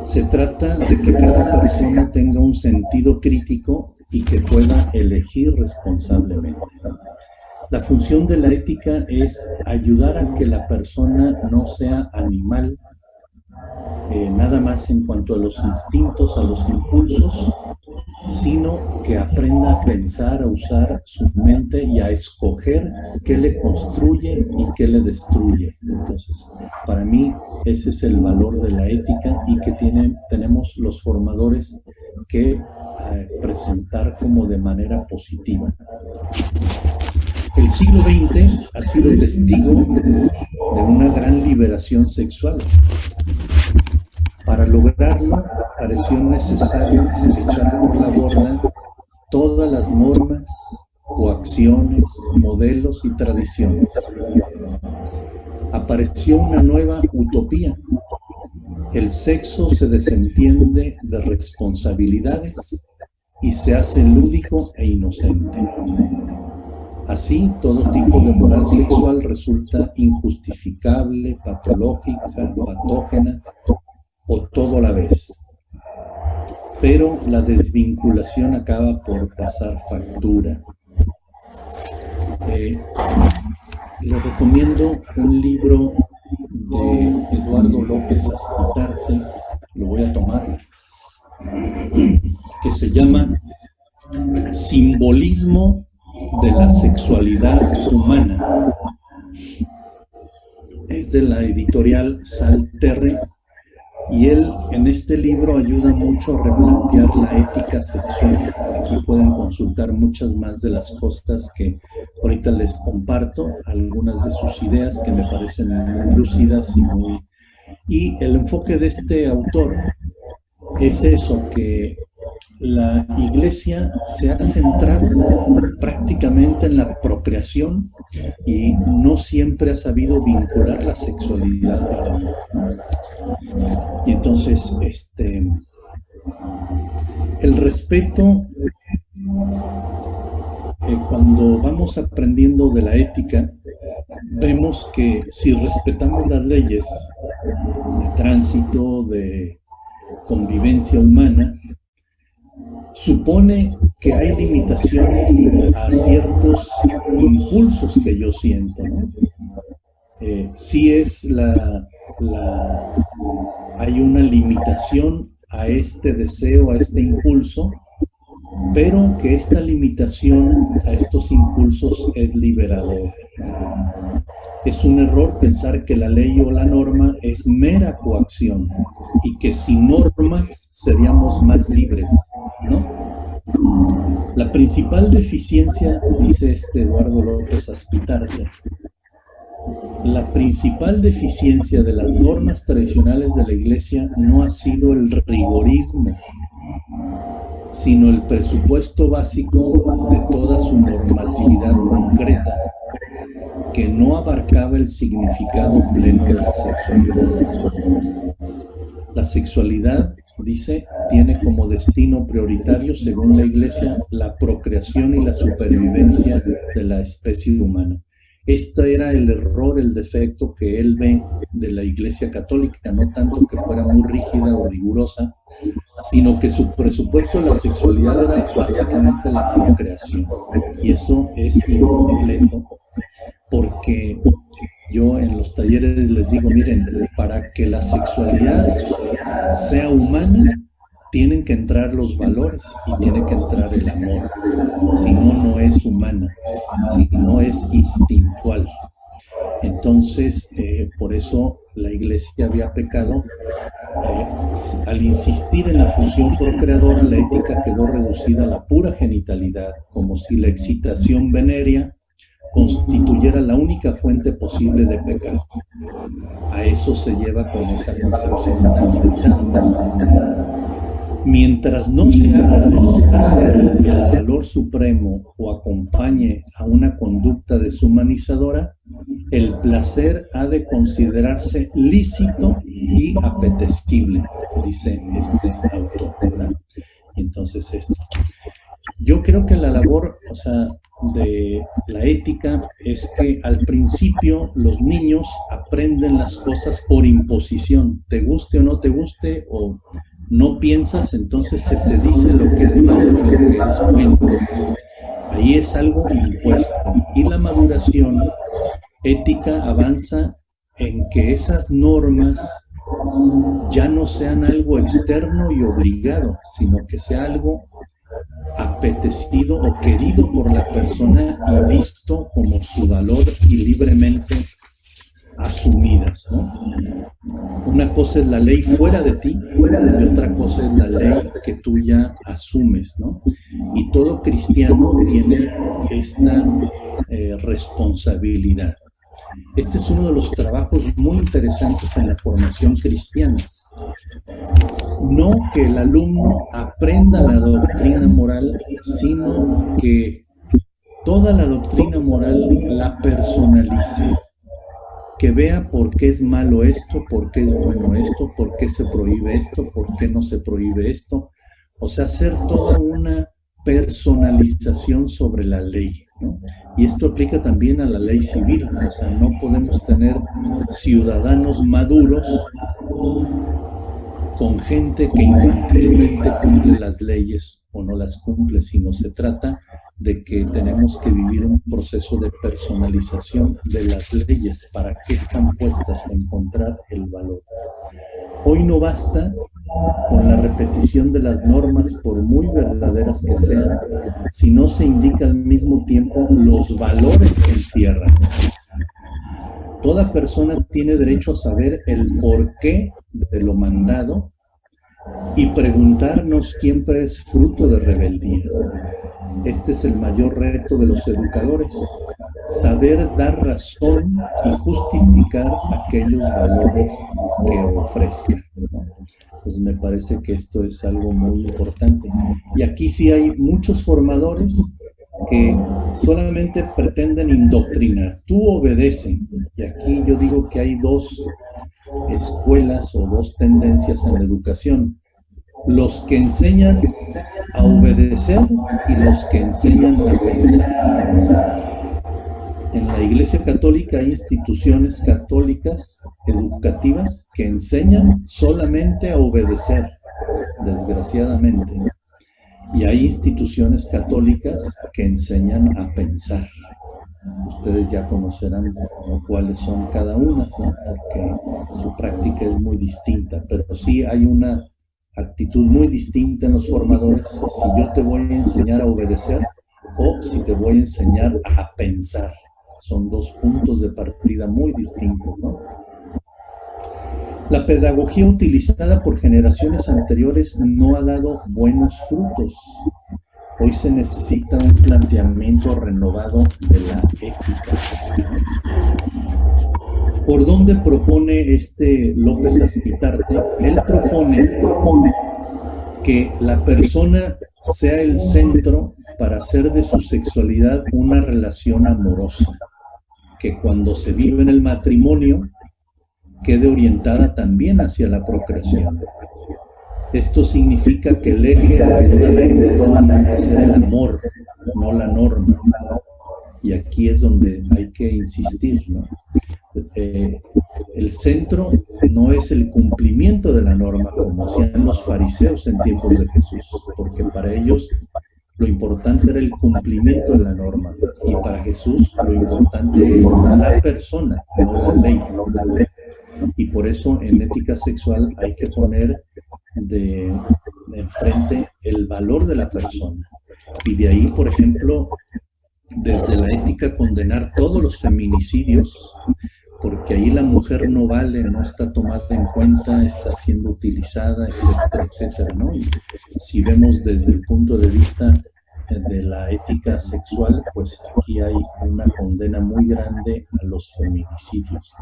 Se trata de que cada persona tenga un sentido crítico y que pueda elegir responsablemente. La función de la ética es ayudar a que la persona no sea animal, eh, nada más en cuanto a los instintos, a los impulsos, sino que aprenda a pensar, a usar su mente y a escoger qué le construye y qué le destruye. Entonces, para mí ese es el valor de la ética y que tenemos los formadores que eh, presentar como de manera positiva. el siglo XX ha sido testigo de una gran liberación sexual. Para lograrlo, pareció necesario echar por la borda todas las normas, coacciones, modelos y tradiciones. Apareció una nueva utopía. El sexo se desentiende de responsabilidades y se hace lúdico e inocente. Así, todo tipo de moral sexual resulta injustificable, patológica, patógena o todo a la vez pero la desvinculación acaba por pasar factura. Eh, le recomiendo un libro de Eduardo López Azcitarte, lo voy a tomar, que se llama Simbolismo de la sexualidad humana. Es de la editorial Salterre y él en este libro ayuda mucho a replantear la ética sexual. Aquí pueden consultar muchas más de las cosas que ahorita les comparto, algunas de sus ideas que me parecen muy lúcidas y muy... Y el enfoque de este autor es eso, que la iglesia se ha centrado prácticamente en la procreación y no siempre ha sabido vincular la sexualidad Y entonces, este, el respeto, eh, cuando vamos aprendiendo de la ética, vemos que si respetamos las leyes de tránsito, de convivencia humana, supone que hay limitaciones a ciertos impulsos que yo siento. Eh, si es la, hay una limitación a este deseo, a este impulso, pero que esta limitación a estos impulsos es liberador. Es un error pensar que la ley o la norma es mera coacción y que sin normas seríamos más libres, ¿no? La principal deficiencia, dice este Eduardo López Aspitarte, la principal deficiencia de las normas tradicionales de la Iglesia no ha sido el rigorismo, sino el presupuesto básico de toda su normatividad concreta, que no abarcaba el significado pleno de la sexualidad. La sexualidad, dice, tiene como destino prioritario, según la Iglesia, la procreación y la supervivencia de la especie humana. Este era el error, el defecto que él ve de la Iglesia Católica, no tanto que fuera muy rígida o rigurosa, sino que su presupuesto de la sexualidad era básicamente la procreación. Y eso es incompleto, porque yo en los talleres les digo, miren, para que la sexualidad sea humana, tienen que entrar los valores y tiene que entrar el amor. Si no, no es humana, si no es instintual. Entonces, eh, por eso la iglesia había pecado. Eh, al insistir en la función procreadora, la ética quedó reducida a la pura genitalidad, como si la excitación venérea constituyera la única fuente posible de pecado. A eso se lleva con esa concepción Mientras no se hacer el valor supremo o acompañe a una conducta deshumanizadora, el placer ha de considerarse lícito y apetecible, dice este autor. Entonces, esto. Yo creo que la labor, o sea, de la ética es que al principio los niños aprenden las cosas por imposición, te guste o no te guste, o no piensas, entonces se te dice lo que es malo y lo que es bueno. Ahí es algo impuesto. Y la maduración ética avanza en que esas normas ya no sean algo externo y obligado, sino que sea algo apetecido o querido por la persona y visto como su valor y libremente ¿no? Una cosa es la ley fuera de ti y otra cosa es la ley que tú ya asumes. ¿no? Y todo cristiano tiene esta eh, responsabilidad. Este es uno de los trabajos muy interesantes en la formación cristiana. No que el alumno aprenda la doctrina moral, sino que toda la doctrina moral la personalice que vea por qué es malo esto, por qué es bueno esto, por qué se prohíbe esto, por qué no se prohíbe esto. O sea, hacer toda una personalización sobre la ley. Y esto aplica también a la ley civil. O sea, no podemos tener ciudadanos maduros con gente que infantilmente cumple las leyes o no las cumple, sino se trata de que tenemos que vivir un proceso de personalización de las leyes, para qué están puestas, encontrar el valor. Hoy no basta con la repetición de las normas, por muy verdaderas que sean, si no se indica al mismo tiempo los valores que encierran. Toda persona tiene derecho a saber el porqué de lo mandado y preguntarnos siempre es fruto de rebeldía. Este es el mayor reto de los educadores, saber dar razón y justificar aquellos valores que ofrezcan. Pues me parece que esto es algo muy importante. Y aquí sí hay muchos formadores que solamente pretenden indoctrinar. Tú obedece. Y aquí yo digo que hay dos escuelas o dos tendencias en la educación los que enseñan a obedecer y los que enseñan a pensar. En la Iglesia Católica hay instituciones católicas educativas que enseñan solamente a obedecer, desgraciadamente. Y hay instituciones católicas que enseñan a pensar. Ustedes ya conocerán cuáles son cada una, porque su práctica es muy distinta, pero sí hay una actitud muy distinta en los formadores si yo te voy a enseñar a obedecer o si te voy a enseñar a pensar. Son dos puntos de partida muy distintos, ¿no? La pedagogía utilizada por generaciones anteriores no ha dado buenos frutos. Hoy se necesita un planteamiento renovado de la ética. ¿Por dónde propone este López Aspitarte? Él propone, que la persona sea el centro para hacer de su sexualidad una relación amorosa, que cuando se vive en el matrimonio quede orientada también hacia la procreación. Esto significa que el eje de la ley de toda ser el amor, no la norma. Y aquí es donde hay que insistir, ¿no? Eh, el centro no es el cumplimiento de la norma, como hacían los fariseos en tiempos de Jesús, porque para ellos lo importante era el cumplimiento de la norma, y para Jesús lo importante es la persona, no la ley. Y por eso en ética sexual hay que poner de, enfrente el valor de la persona. Y de ahí, por ejemplo, desde la ética condenar todos los feminicidios, porque ahí la mujer no vale, no está tomada en cuenta, está siendo utilizada, etcétera, etcétera, ¿no? Y si vemos desde el punto de vista de la ética sexual, pues aquí hay una condena muy grande a los feminicidios.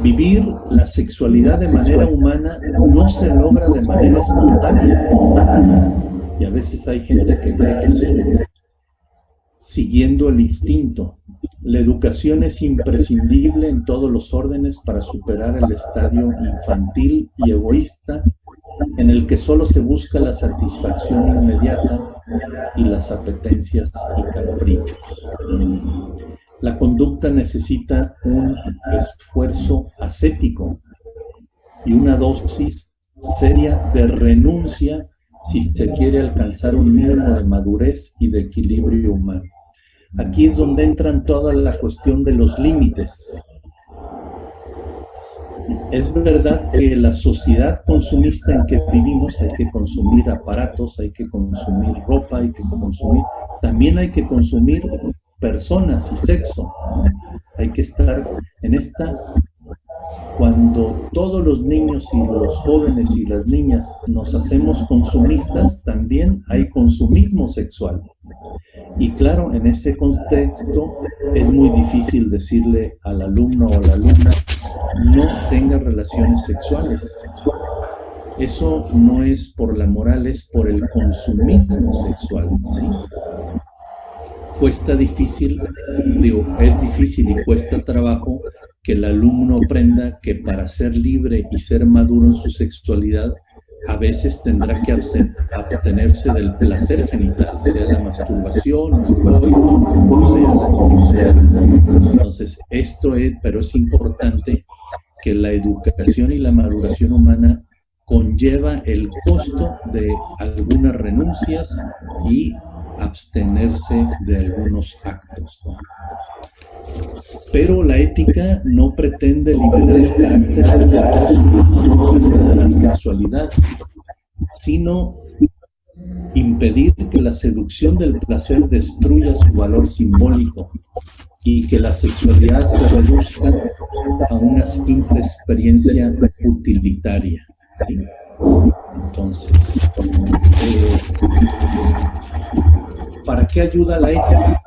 Vivir la sexualidad de manera humana no se logra de manera espontánea. Y a veces hay gente que cree que sí, siguiendo el instinto, la educación es imprescindible en todos los órdenes para superar el estadio infantil y egoísta en el que solo se busca la satisfacción inmediata y las apetencias y caprichos. La conducta necesita un esfuerzo ascético y una dosis seria de renuncia si se quiere alcanzar un mínimo de madurez y de equilibrio humano. Aquí es donde entran toda la cuestión de los límites. Es verdad que la sociedad consumista en que vivimos hay que consumir aparatos, hay que consumir ropa, hay que consumir, también hay que consumir personas y sexo. hay que estar en esta cuando todos los niños y los jóvenes y las niñas nos hacemos consumistas, también hay consumismo sexual. Y claro, en ese contexto es muy difícil decirle al alumno o a la alumna no tenga relaciones sexuales. Eso no es por la moral, es por el consumismo sexual. ¿sí? Cuesta difícil, digo, es difícil y cuesta trabajo que el alumno aprenda que para ser libre y ser maduro en su sexualidad, a veces tendrá que abstenerse del placer genital, sea la masturbación, o sea. La Entonces, esto es, pero es importante que la educación y la maduración humana conlleva el costo de algunas renuncias y abstenerse de algunos actos. Pero la ética no pretende liberar el carácter de la sexualidad, sino impedir que la seducción del placer destruya su valor simbólico y que la sexualidad se reduzca a una simple experiencia utilitaria. Entonces, eh, ¿para qué ayuda la ética?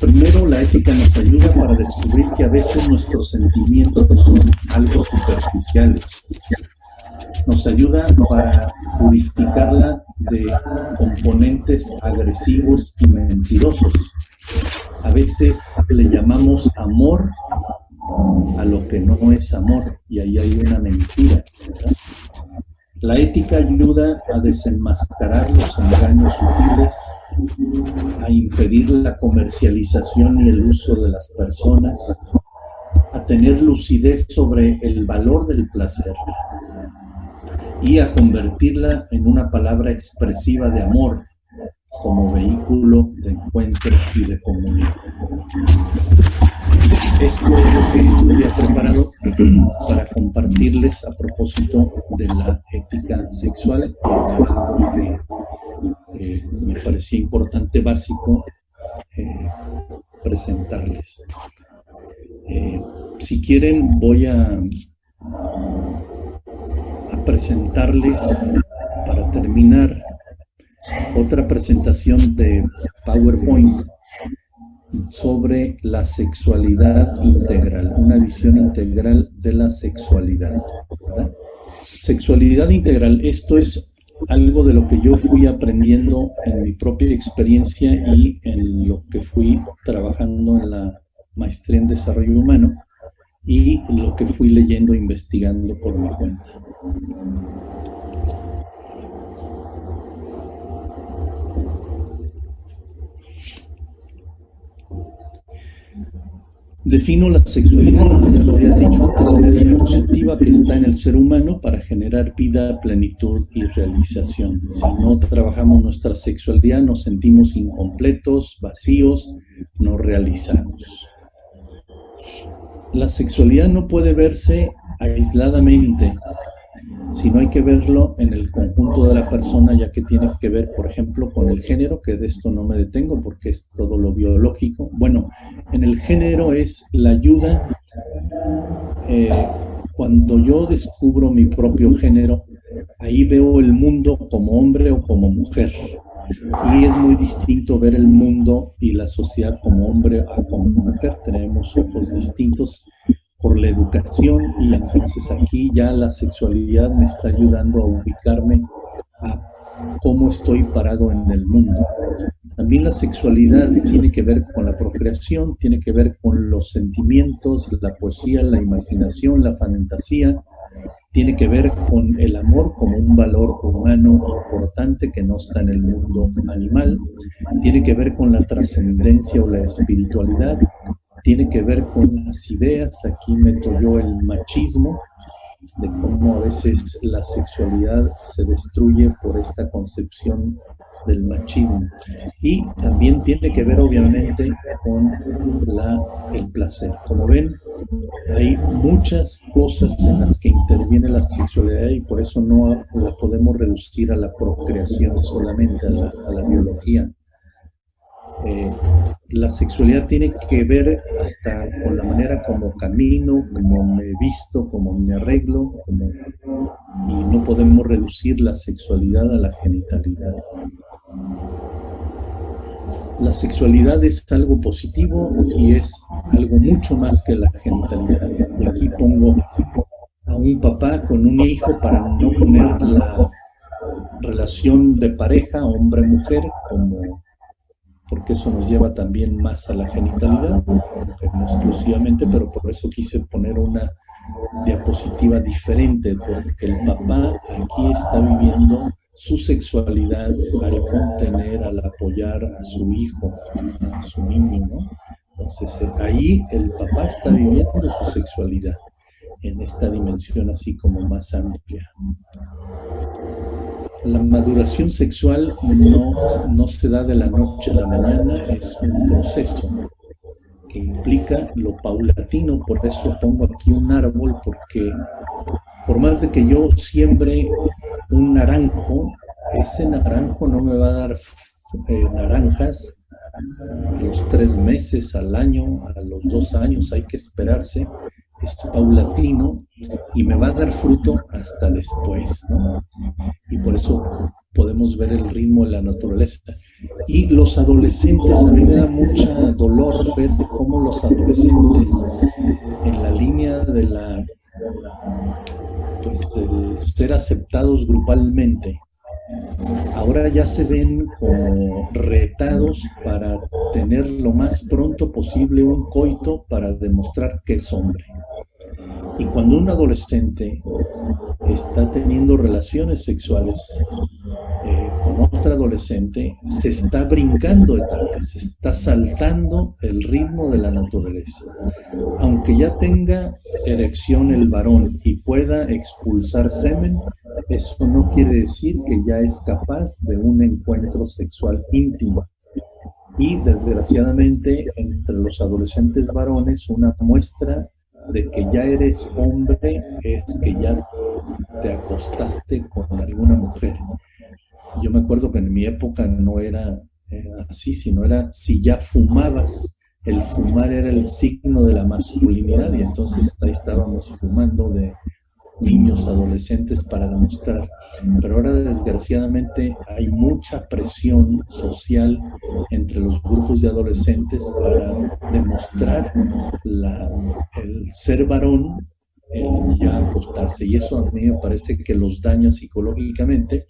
Primero, la ética nos ayuda para descubrir que a veces nuestros sentimientos son algo superficiales. Nos ayuda para purificarla de componentes agresivos y mentirosos. A veces le llamamos amor a lo que no es amor y ahí hay una mentira. La ética ayuda a desenmascarar los engaños sutiles, a impedir la comercialización y el uso de las personas, a tener lucidez sobre el valor del placer y a convertirla en una palabra expresiva de amor como vehículo de encuentro y de comunión. Esto es lo que había preparado para compartirles a propósito de la ética sexual, que eh, me parecía importante, básico, eh, presentarles. Eh, si quieren, voy a presentarles, para terminar, otra presentación de PowerPoint sobre la sexualidad integral, una visión integral de la sexualidad. Sexualidad integral, esto es algo de lo que yo fui aprendiendo en mi propia experiencia y en lo que fui trabajando en la maestría en desarrollo humano y lo que fui leyendo e investigando por mi cuenta. Defino la sexualidad, ya lo había dicho antes, energía positiva que está en el ser humano para generar vida, plenitud y realización. Si no trabajamos nuestra sexualidad, nos sentimos incompletos, vacíos, no realizamos. La sexualidad no puede verse aisladamente, si no hay que verlo en el conjunto de la persona, ya que tiene que ver, por ejemplo, con el género, que de esto no me detengo porque es todo lo biológico. Bueno, en el género es la ayuda. Eh, cuando yo descubro mi propio género, ahí veo el mundo como hombre o como mujer. Y es muy distinto ver el mundo y la sociedad como hombre o como mujer. Tenemos ojos distintos por la educación y entonces aquí ya la sexualidad me está ayudando a ubicarme a cómo estoy parado en el mundo. También la sexualidad tiene que ver con la procreación, tiene que ver con los sentimientos, la poesía, la imaginación, la fantasía, tiene que ver con el amor como un valor humano importante que no está en el mundo animal, tiene que ver con la trascendencia o la espiritualidad, tiene que ver con las ideas, aquí meto yo el machismo, de cómo a veces la sexualidad se destruye por esta concepción del machismo. Y también tiene que ver obviamente con el placer. Como ven, hay muchas cosas en las que interviene la sexualidad y por eso no la podemos reducir a la procreación solamente, a la, a la biología. Eh, la sexualidad tiene que ver hasta con la manera como camino, como me visto, como me arreglo, y no podemos reducir la sexualidad a la genitalidad. La sexualidad es algo positivo y es algo mucho más que la genitalidad. Y aquí pongo a un papá con un hijo para no poner la relación de pareja hombre-mujer como porque eso nos lleva también más a la genitalidad, no exclusivamente, pero por eso quise poner una diapositiva diferente, porque el papá aquí está viviendo su sexualidad al contener, al apoyar a su hijo, a su niño, ¿no? Entonces eh, ahí el papá está viviendo su sexualidad en esta dimensión así como más amplia la maduración sexual no, no se da de la noche a la mañana, es un proceso que implica lo paulatino, por eso pongo aquí un árbol, porque por más de que yo siembre un naranjo, ese naranjo no me va a dar eh, naranjas a los tres meses, al año, a los dos años, hay que esperarse es paulatino y me va a dar fruto hasta después, ¿no? Y por eso podemos ver el ritmo de la naturaleza. Y los adolescentes, a mí me da mucha dolor ver cómo los adolescentes en la línea de la pues, ser aceptados grupalmente, ahora ya se ven como retados para tener lo más pronto posible un coito para demostrar que es hombre. Y cuando un adolescente está teniendo relaciones sexuales eh, con otra adolescente, se está brincando etapas, se está saltando el ritmo de la naturaleza. Aunque ya tenga erección el varón y pueda expulsar semen, eso no quiere decir que ya es capaz de un encuentro sexual íntimo. Y desgraciadamente entre los adolescentes varones una muestra de que ya eres hombre es que ya te acostaste con alguna mujer. Yo me acuerdo que en mi época no era, así, sino era si ya fumabas, el fumar era el signo de la masculinidad y entonces ahí estábamos fumando de niños, adolescentes para demostrar. Pero ahora desgraciadamente hay mucha presión social entre los grupos de adolescentes para demostrar el ser varón, el ya acostarse. Y eso a mí me parece que los daña psicológicamente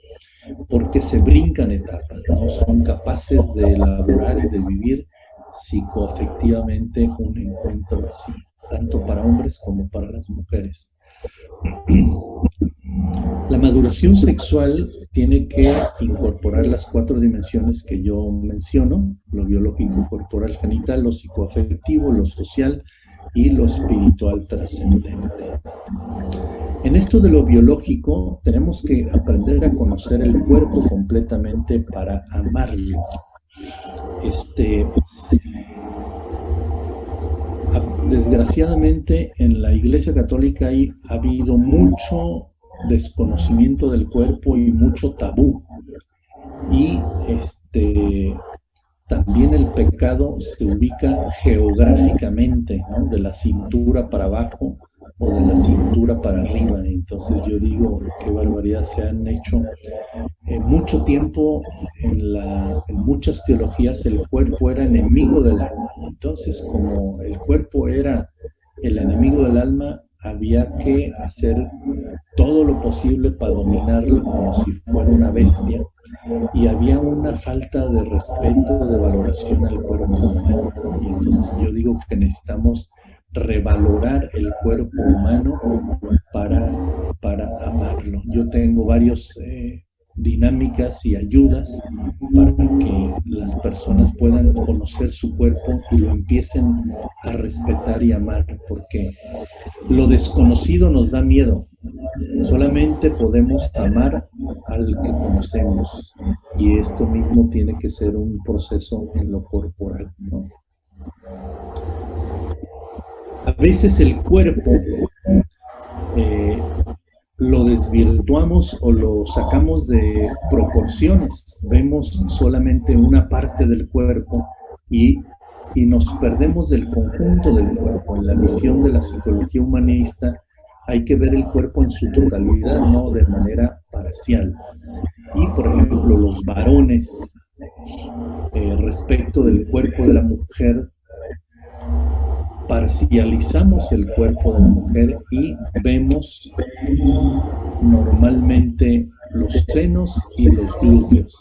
porque se brincan etapas, no son capaces de elaborar y de vivir psicoafectivamente un encuentro así, tanto para hombres como para las mujeres. La maduración sexual tiene que incorporar las cuatro dimensiones que yo menciono, lo biológico, corporal, genital, lo psicoafectivo, lo social y lo espiritual trascendente. En esto de lo biológico, tenemos que aprender a conocer el cuerpo completamente para amarlo. Este, desgraciadamente en la Iglesia Católica hay, ha habido mucho desconocimiento del cuerpo y mucho tabú. Y este, también el pecado se ubica geográficamente, de la cintura para abajo o de la cintura para arriba. Entonces yo digo, qué barbaridad, se han hecho en mucho tiempo en, la, en muchas teologías el cuerpo era enemigo del alma. Entonces como el cuerpo era el enemigo del alma, había que hacer todo lo posible para dominarlo como si fuera una bestia y había una falta de respeto, de valoración al cuerpo humano. Y entonces yo digo que necesitamos revalorar el cuerpo humano para, para amarlo. Yo tengo varios eh, dinámicas y ayudas para que las personas puedan conocer su cuerpo y lo empiecen a respetar y amar, porque lo desconocido nos da miedo. Solamente podemos amar al que conocemos y esto mismo tiene que ser un proceso en lo corporal. A veces el cuerpo eh, lo desvirtuamos o lo sacamos de proporciones. Vemos solamente una parte del cuerpo y, y nos perdemos del conjunto del cuerpo. En la visión de la psicología humanista hay que ver el cuerpo en su totalidad, no de manera parcial. Y, por ejemplo, los varones, eh, respecto del cuerpo de la mujer, parcializamos el cuerpo de la mujer y vemos normalmente los senos y los glúteos.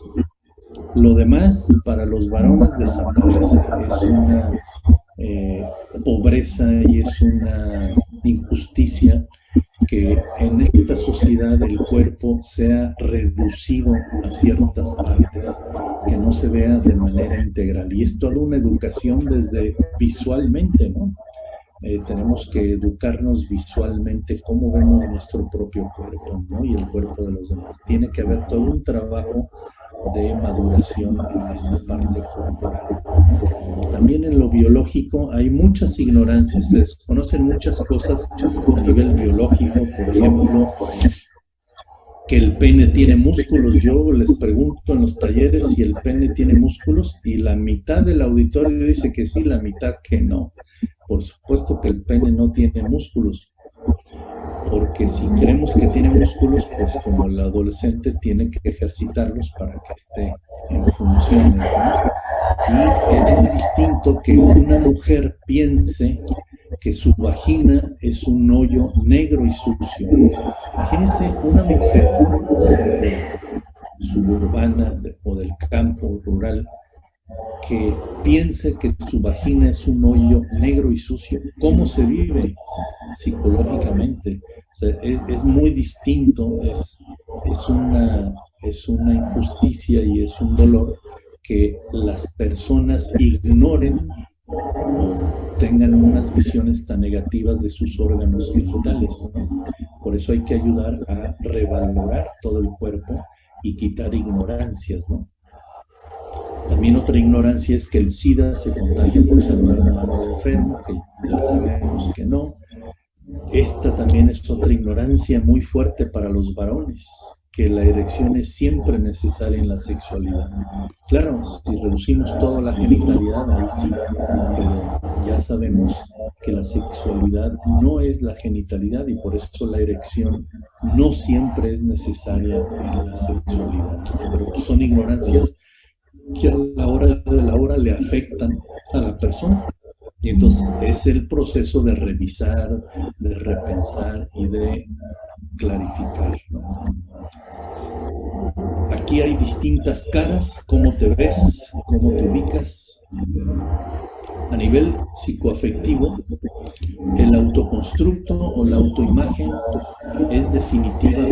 Lo demás para los varones desaparece. Es una eh, pobreza y es una injusticia que en esta sociedad el cuerpo sea reducido a ciertas partes, que no se vea de manera integral. Y es toda una educación desde visualmente, ¿no? Eh, tenemos que educarnos visualmente cómo vemos nuestro propio cuerpo ¿no? y el cuerpo de los demás. Tiene que haber todo un trabajo de maduración en esta parte. También en lo biológico hay muchas ignorancias, se desconocen muchas cosas a nivel biológico, por ejemplo, que el pene tiene músculos. Yo les pregunto en los talleres si el pene tiene músculos y la mitad del auditorio dice que sí, la mitad que no. Por supuesto que el pene no tiene músculos, porque si creemos que tiene músculos, pues como el adolescente tiene que ejercitarlos para que esté en funciones. Y es muy distinto que una mujer piense que su vagina es un hoyo negro y sucio. Imagínense una mujer suburbana o del campo rural que piense que su vagina es un hoyo negro y sucio. ¿Cómo se vive psicológicamente? es, muy distinto, es, es, una, es una injusticia y es un dolor que las personas ignoren o tengan unas visiones tan negativas de sus órganos genitales. Por eso hay que ayudar a revalorar todo el cuerpo y quitar ignorancias, ¿no? También otra ignorancia es que el SIDA se contagia por saludar de mano de enfermo, que ya sabemos que no. Esta también es otra ignorancia muy fuerte para los varones, que la erección es siempre necesaria en la sexualidad. Claro, si reducimos toda la genitalidad, ahí sí, ya sabemos que la sexualidad no es la genitalidad y por eso la erección no siempre es necesaria en la sexualidad. Pero son ignorancias que a la hora de la hora le afectan a la persona. Y entonces es el proceso de revisar, de repensar y de clarificar. Aquí hay distintas caras, cómo te ves, cómo te ubicas. A nivel psicoafectivo, el autoconstructo o la autoimagen es definitiva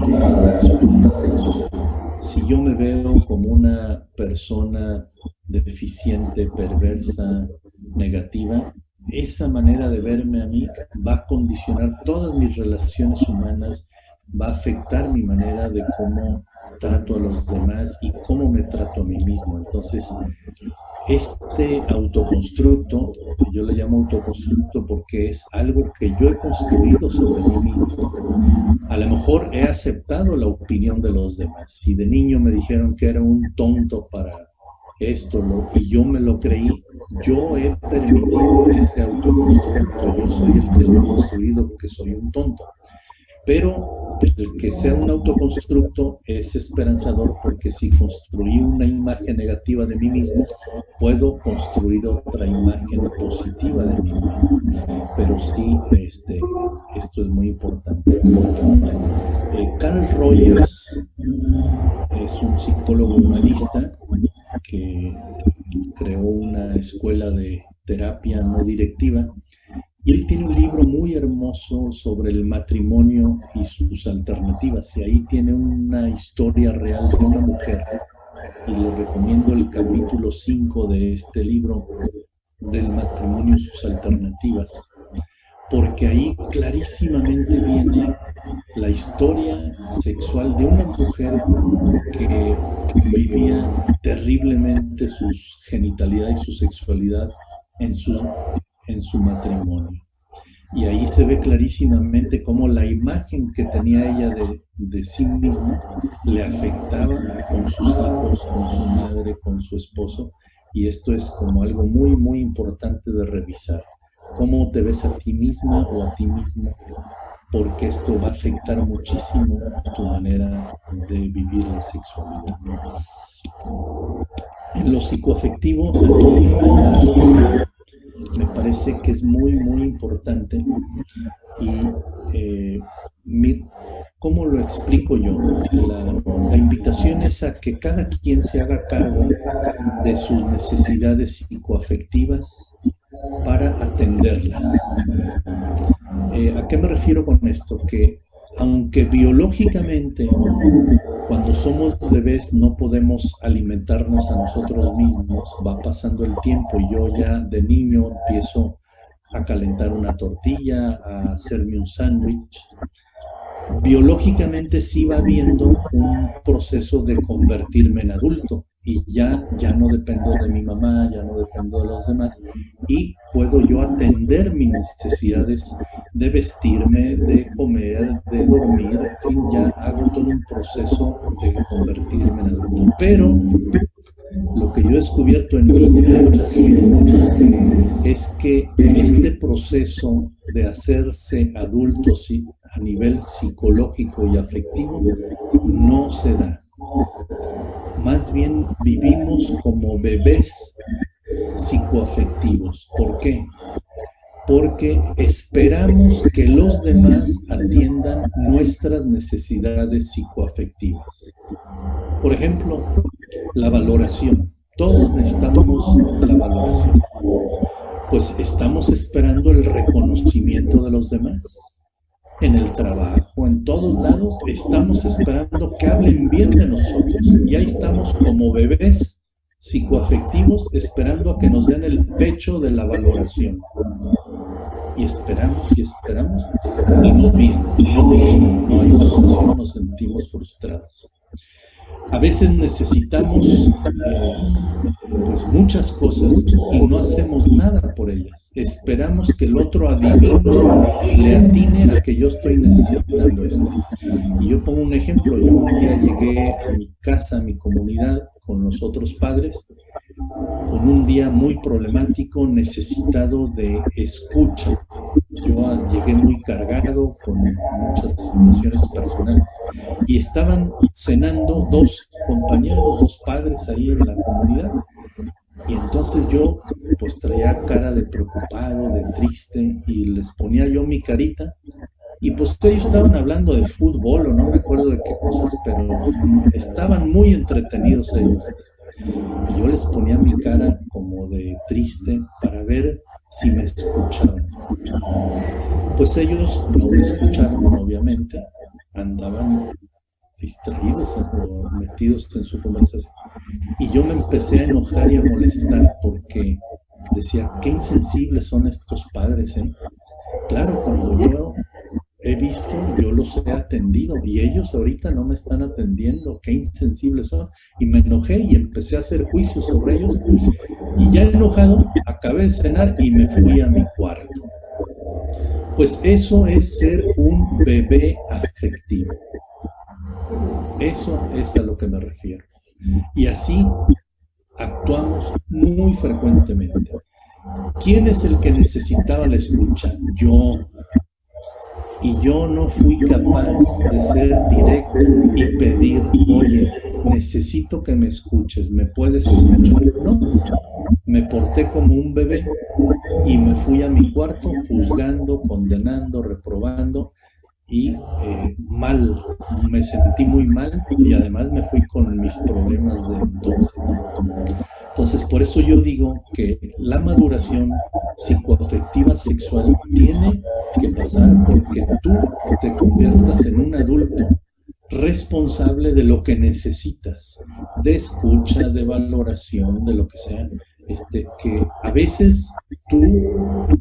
para la sexualidad si yo me veo como una persona deficiente, perversa, negativa, esa manera de verme a mí va a condicionar todas mis relaciones humanas, va a afectar mi manera de cómo trato a los demás y cómo me trato a mí mismo. Entonces, este autoconstructo, yo le llamo autoconstructo porque es algo que yo he construido sobre mí mismo. A lo mejor he aceptado la opinión de los demás. Si de niño me dijeron que era un tonto para esto y yo me lo creí, yo he permitido ese autoconstructo. Yo soy el que lo he construido porque soy un tonto. Pero el que sea un autoconstructo es esperanzador porque si construí una imagen negativa de mí mismo, puedo construir otra imagen positiva de mí mismo. Pero sí, este, esto es muy importante. Eh, Carl Rogers es un psicólogo humanista que creó una escuela de terapia no directiva y él tiene un libro muy hermoso sobre el matrimonio y sus alternativas. Y ahí tiene una historia real de una mujer. Y le recomiendo el capítulo 5 de este libro del matrimonio y sus alternativas. Porque ahí clarísimamente viene la historia sexual de una mujer que vivía terriblemente su genitalidad y su sexualidad en su en su matrimonio. Y ahí se ve clarísimamente cómo la imagen que tenía ella de, sí misma le afectaba con sus hijos, con su madre, con su esposo, y esto es como algo muy, muy importante de revisar. ¿Cómo te ves a ti misma o a ti mismo? Porque esto va a afectar muchísimo tu manera de vivir la sexualidad. En lo psicoafectivo, me parece que es muy, muy importante y eh, ¿cómo lo explico yo? La, invitación es a que cada quien se haga cargo de sus necesidades psicoafectivas para atenderlas. Eh, ¿A qué me refiero con esto? Que aunque biológicamente cuando somos bebés no podemos alimentarnos a nosotros mismos, va pasando el tiempo y yo ya de niño empiezo a calentar una tortilla, a hacerme un sándwich. Biológicamente sí va habiendo un proceso de convertirme en adulto y ya, ya no dependo de mi mamá, ya no dependo de los demás y puedo yo atender mis necesidades de vestirme, de comer, de dormir, en fin, ya hago todo un proceso de convertirme en adulto. Pero lo que yo he descubierto en mí es que este proceso de hacerse adulto a nivel psicológico y afectivo no se da más bien vivimos como bebés psicoafectivos. ¿Por qué? Porque esperamos que los demás atiendan nuestras necesidades psicoafectivas. Por ejemplo, la valoración. Todos necesitamos la valoración. Pues estamos esperando el reconocimiento de los demás en el trabajo, en todos lados, estamos esperando que hablen bien de nosotros. Y ahí estamos como bebés psicoafectivos esperando a que nos den el pecho de la valoración. Y esperamos y esperamos y no bien. No hay valoración, nos sentimos frustrados a veces necesitamos eh, pues muchas cosas y no hacemos nada por ellas. Esperamos que el otro adivine, le atine a que yo estoy necesitando esto. Y yo pongo un ejemplo, yo un día llegué a mi casa, a mi comunidad, con los otros padres, con un día muy problemático, necesitado de escucha. Yo llegué muy cargado con muchas situaciones personales y estaban cenando dos compañeros, dos padres ahí en la comunidad. Y entonces yo pues traía cara de preocupado, de triste y les ponía yo mi carita y pues ellos estaban hablando de fútbol o no me acuerdo de qué cosas, pero estaban muy entretenidos ellos. Y yo les ponía mi cara como de triste para ver si me escuchaban. Pues ellos no me escucharon, obviamente, andaban distraídos o metidos en su conversación. Y yo me empecé a enojar y a molestar porque decía, qué insensibles son estos padres, ¿eh? Claro, cuando yo he visto, yo los he atendido y ellos ahorita no me están atendiendo, qué insensibles son. Y me enojé y empecé a hacer juicios sobre ellos. Y ya enojado, acabé de cenar y me fui a mi cuarto. Pues eso es ser un bebé afectivo. Eso es a lo que me refiero. Y así actuamos muy frecuentemente. ¿Quién es el que necesitaba la escucha? Yo, y yo no fui capaz de ser directo y pedir, oye, necesito que me escuches, ¿me puedes escuchar? No, me porté como un bebé y me fui a mi cuarto juzgando, condenando, reprobando y eh, mal, me sentí muy mal y además me fui con mis problemas de entonces. Entonces, por eso yo digo que la maduración psicoafectiva sexual tiene que pasar porque tú te conviertas en un adulto responsable de lo que necesitas, de escucha, de valoración, de lo que sea, este, que a veces tú,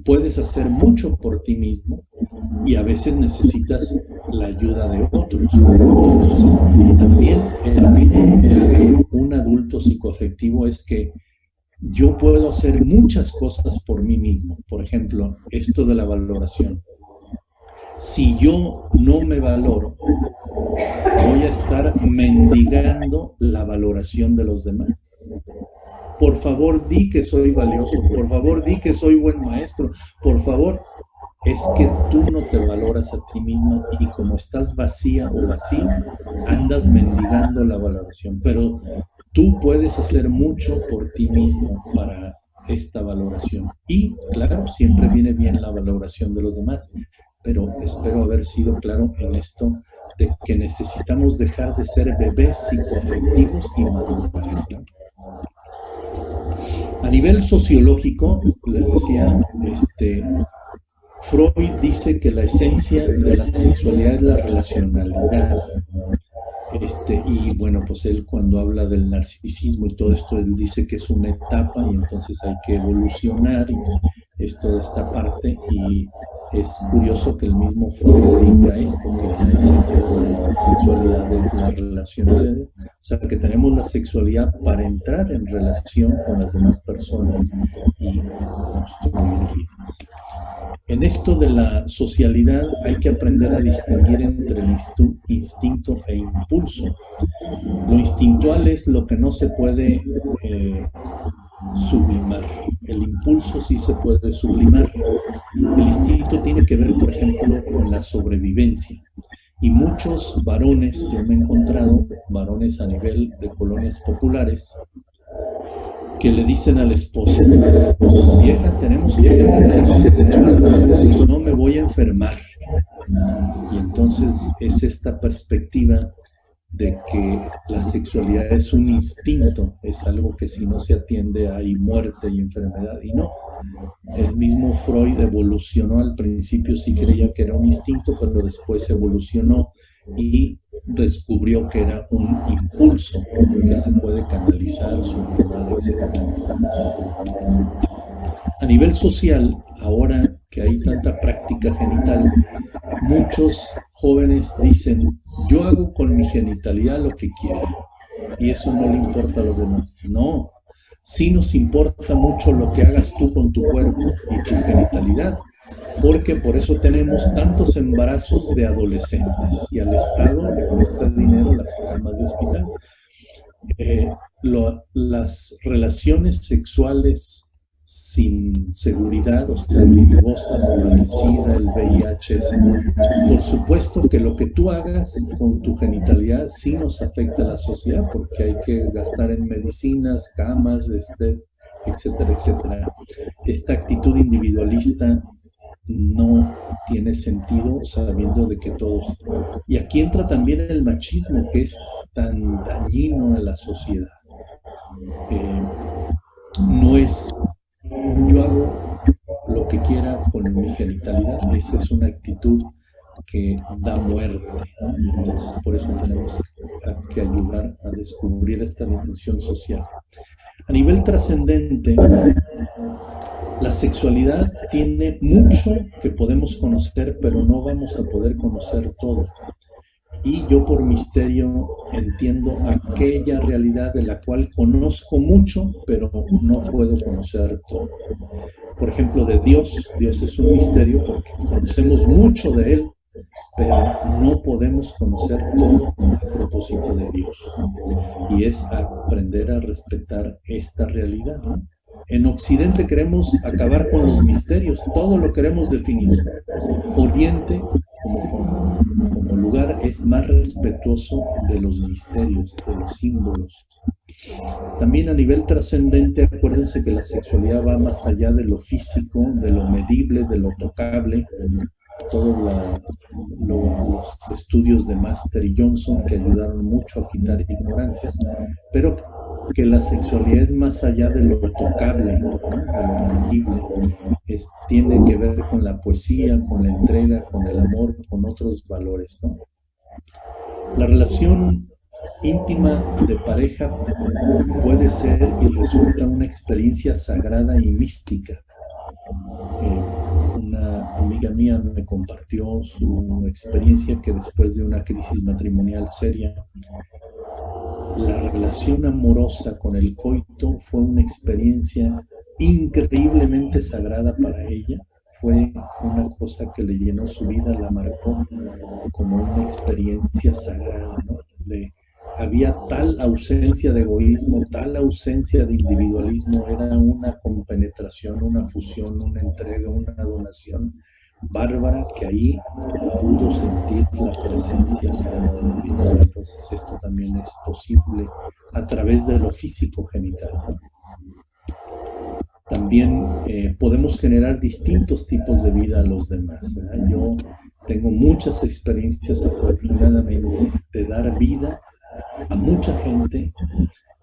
puedes hacer mucho por ti mismo y a veces necesitas la ayuda de otros. Entonces, también el, un adulto psicoafectivo es que yo puedo hacer muchas cosas por mí mismo. Por ejemplo, esto de la valoración. Si yo no me valoro, voy a estar mendigando la valoración de los demás por favor di que soy valioso, por favor di que soy buen maestro, por favor, es que tú no te valoras a ti mismo y como estás vacía o vacío, andas mendigando la valoración. Pero tú puedes hacer mucho por ti mismo para esta valoración. Y claro, siempre viene bien la valoración de los demás, pero espero haber sido claro en esto de que necesitamos dejar de ser bebés psicoafectivos y madurar. A nivel sociológico, les decía, este, Freud dice que la esencia de la sexualidad es la relacionalidad. Este, y bueno, pues él cuando habla del narcisismo y todo esto, él dice que es una etapa y entonces hay que evolucionar y es toda esta parte es curioso que el mismo Freud diga esto, que la esencia de la sexualidad es la relacionalidad, o sea que tenemos la sexualidad para entrar en relación con las demás personas y construir vidas. En esto de la socialidad hay que aprender a distinguir entre el instinto e impulso. Lo instintual es lo que no se puede eh, sublimar. El impulso sí se puede sublimar. El instinto tiene que ver, por ejemplo, con la sobrevivencia. Y muchos varones, yo me he encontrado, varones a nivel de colonias populares, que le dicen a la esposa, vieja, tenemos que tener relaciones sexuales si no me voy a enfermar. Y entonces es esta perspectiva de que la sexualidad es un instinto, es algo que si no se atiende hay muerte y enfermedad, y no. El mismo Freud evolucionó al principio, sí creía que era un instinto, pero después evolucionó y descubrió que era un impulso que se puede canalizar, A nivel social, ahora que hay tanta práctica genital, muchos jóvenes dicen, yo hago con mi genitalidad lo que quiero y eso no le importa a los demás. No, sí nos importa mucho lo que hagas tú con tu cuerpo y tu genitalidad, porque por eso tenemos tantos embarazos de adolescentes y al Estado le cuesta dinero las camas de hospital. Eh, las relaciones sexuales sin seguridad, o sea, riesgosas, el SIDA, el VIH, por supuesto que lo que tú hagas con tu genitalidad sí nos afecta a la sociedad, porque hay que gastar en medicinas, camas, este, etcétera, etcétera. Esta actitud individualista no tiene sentido sabiendo de que todos... Y aquí entra también el machismo que es tan dañino a la sociedad. Eh, no es yo hago lo que quiera con mi genitalidad, esa es una actitud que da muerte. Entonces, por eso tenemos que ayudar a descubrir esta dimensión social. A nivel trascendente, la sexualidad tiene mucho que podemos conocer, pero no vamos a poder conocer todo. Y yo por misterio entiendo aquella realidad de la cual conozco mucho, pero no puedo conocer todo. Por ejemplo, de Dios, Dios es un misterio porque conocemos mucho de Él, pero no podemos conocer todo a propósito de Dios. Y es aprender a respetar esta realidad. En Occidente queremos acabar con los misterios, todo lo queremos definir. Oriente, como, lugar, es más respetuoso de los misterios, de los símbolos. También a nivel trascendente, acuérdense que la sexualidad va más allá de lo físico, de lo medible, de lo tocable, todos los estudios de Master y Johnson que ayudaron mucho a quitar ignorancias, pero que la sexualidad es más allá de lo tocable, de lo tangible, tiene que ver con la poesía, con la entrega, con el amor, con otros valores. La relación íntima de pareja puede ser y resulta una experiencia sagrada y mística. Eh, amiga mía me compartió su experiencia que después de una crisis matrimonial seria, la relación amorosa con el coito fue una experiencia increíblemente sagrada para ella. Fue una cosa que le llenó su vida, la marcó como una experiencia sagrada, de había tal ausencia de egoísmo, tal ausencia de individualismo, era una compenetración, una fusión, una entrega, una donación bárbara que ahí pudo sentir la presencia Entonces esto también es posible a través de lo físico genital. También eh, podemos generar distintos tipos de vida a los demás. Yo tengo muchas experiencias afortunadamente de dar vida a mucha gente,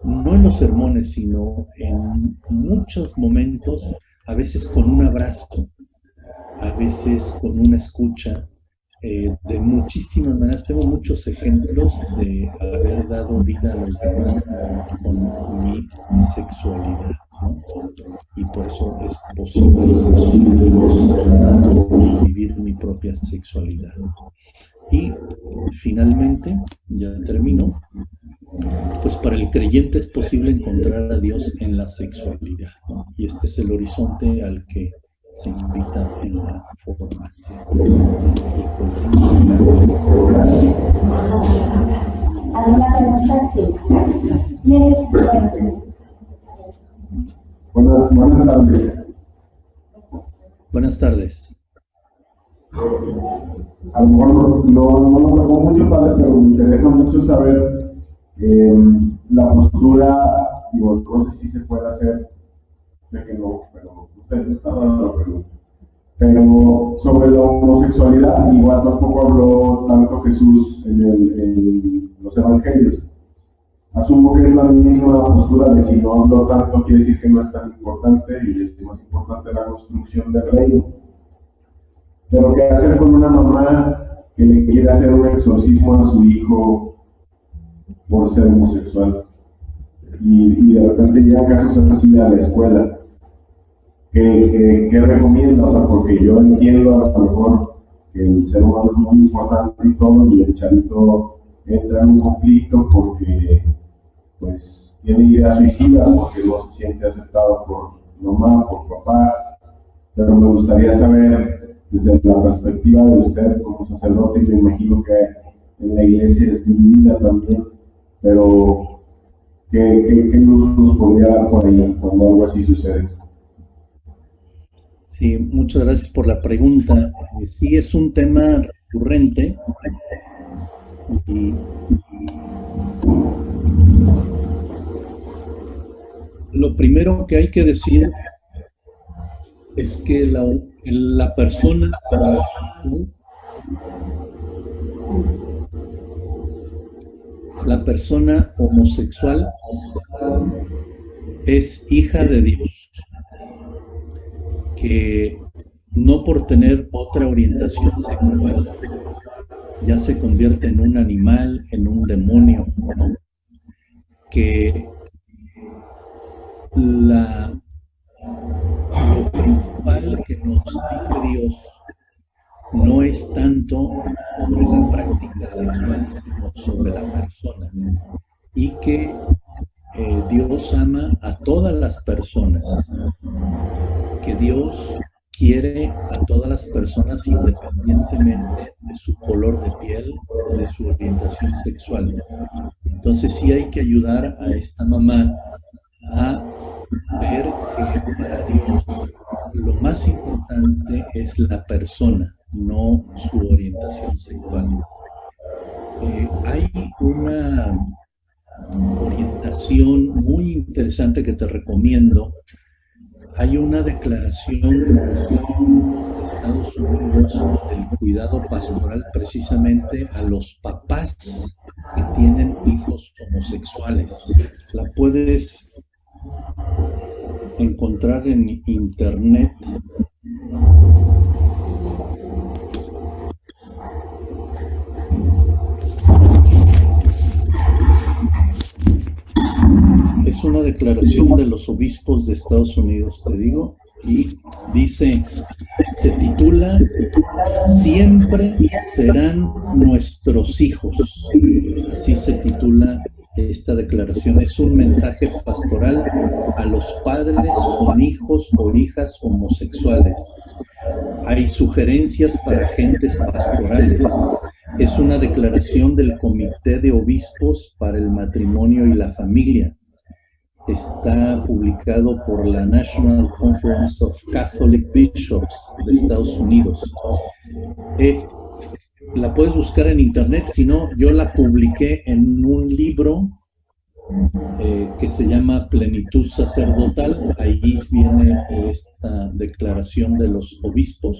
no en los sermones, sino en muchos momentos, a veces con un abrazo, a veces con una escucha, eh, de muchísimas maneras. Tengo muchos ejemplos de haber dado vida a los demás con mi sexualidad. Y por eso es posible vivir mi propia sexualidad. Y finalmente, ya termino, pues para el creyente es posible encontrar a Dios en la sexualidad. Y este es el horizonte al que se invita en la formación. ¿Alguna pregunta? Sí. Buenas, buenas tardes. Buenas tardes. A lo mejor no, no lo tocó mucho, padre, pero me interesa mucho saber eh, la postura, digo, no sé si se puede hacer, sé que no, pero usted está dando la pregunta. Pero sobre la homosexualidad, igual tampoco habló tanto Jesús en, el, en los evangelios Asumo que es la misma postura de si no hablo tanto quiere decir que no es tan importante y es más importante la construcción del reino. Pero ¿qué hacer con una mamá que le quiere hacer un exorcismo a su hijo por ser homosexual? Y, de repente llegan casos así a la escuela. ¿Qué, qué, recomienda? O sea, porque yo entiendo a lo mejor que el ser humano es muy importante y todo, y el chavito entra en un conflicto porque pues tiene ideas suicidas porque no se siente aceptado por mamá, por papá, pero me gustaría saber desde la perspectiva de usted como sacerdote, me imagino que en la iglesia es dividida también, pero ¿qué, luz nos podría dar por ahí cuando algo así sucede? Sí, muchas gracias por la pregunta. Sí, es un tema recurrente lo primero que hay que decir es que la, la persona la persona homosexual es hija de Dios, que no por tener otra orientación sexual ya se convierte en un animal, en un demonio, que la, principal que nos dice Dios no es tanto sobre la práctica sexual, sino sobre la persona. Y que eh, Dios ama a todas las personas, que Dios quiere a todas las personas independientemente de su color de piel, de su orientación sexual. Entonces sí hay que ayudar a esta mamá a ver que para Dios lo más importante es la persona, no su orientación sexual. Eh, hay una orientación muy interesante que te recomiendo. Hay una declaración de Estados Unidos del cuidado pastoral precisamente a los papás que tienen hijos homosexuales. La puedes encontrar en internet es una declaración de los obispos de Estados Unidos, te digo, y dice, se titula Siempre serán nuestros hijos. Así se titula esta declaración es un mensaje pastoral a los padres con hijos o hijas homosexuales. Hay sugerencias para agentes pastorales. es una declaración del Comité de Obispos para el Matrimonio y la Familia. Está publicado por la National Conference of Catholic Bishops de Estados Unidos. Eh, la puedes buscar en internet, si no, yo la publiqué en un libro eh, que se llama Plenitud Sacerdotal. Ahí viene esta declaración de los obispos.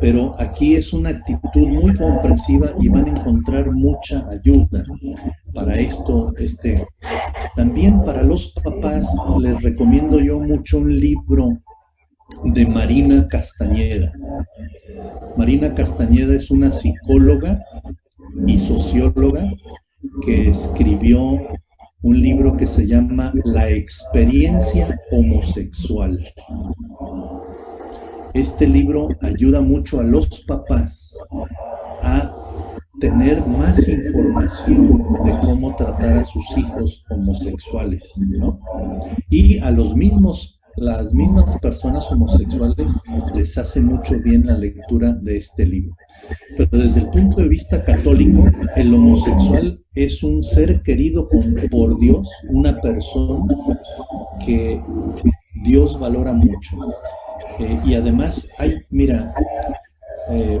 Pero aquí es una actitud muy comprensiva y van a encontrar mucha ayuda para esto. Este, también para los papás les recomiendo yo mucho un libro de Marina Castañeda. Marina Castañeda es una psicóloga y socióloga que escribió un libro que se llama La experiencia homosexual. Este libro ayuda mucho a los papás a tener más información de cómo tratar a sus hijos homosexuales, ¿no? Y a los mismos las mismas personas homosexuales les hace mucho bien la lectura de este libro. Pero desde el punto de vista católico, el homosexual es un ser querido por Dios, una persona que Dios valora mucho. Eh, y además hay, mira, eh,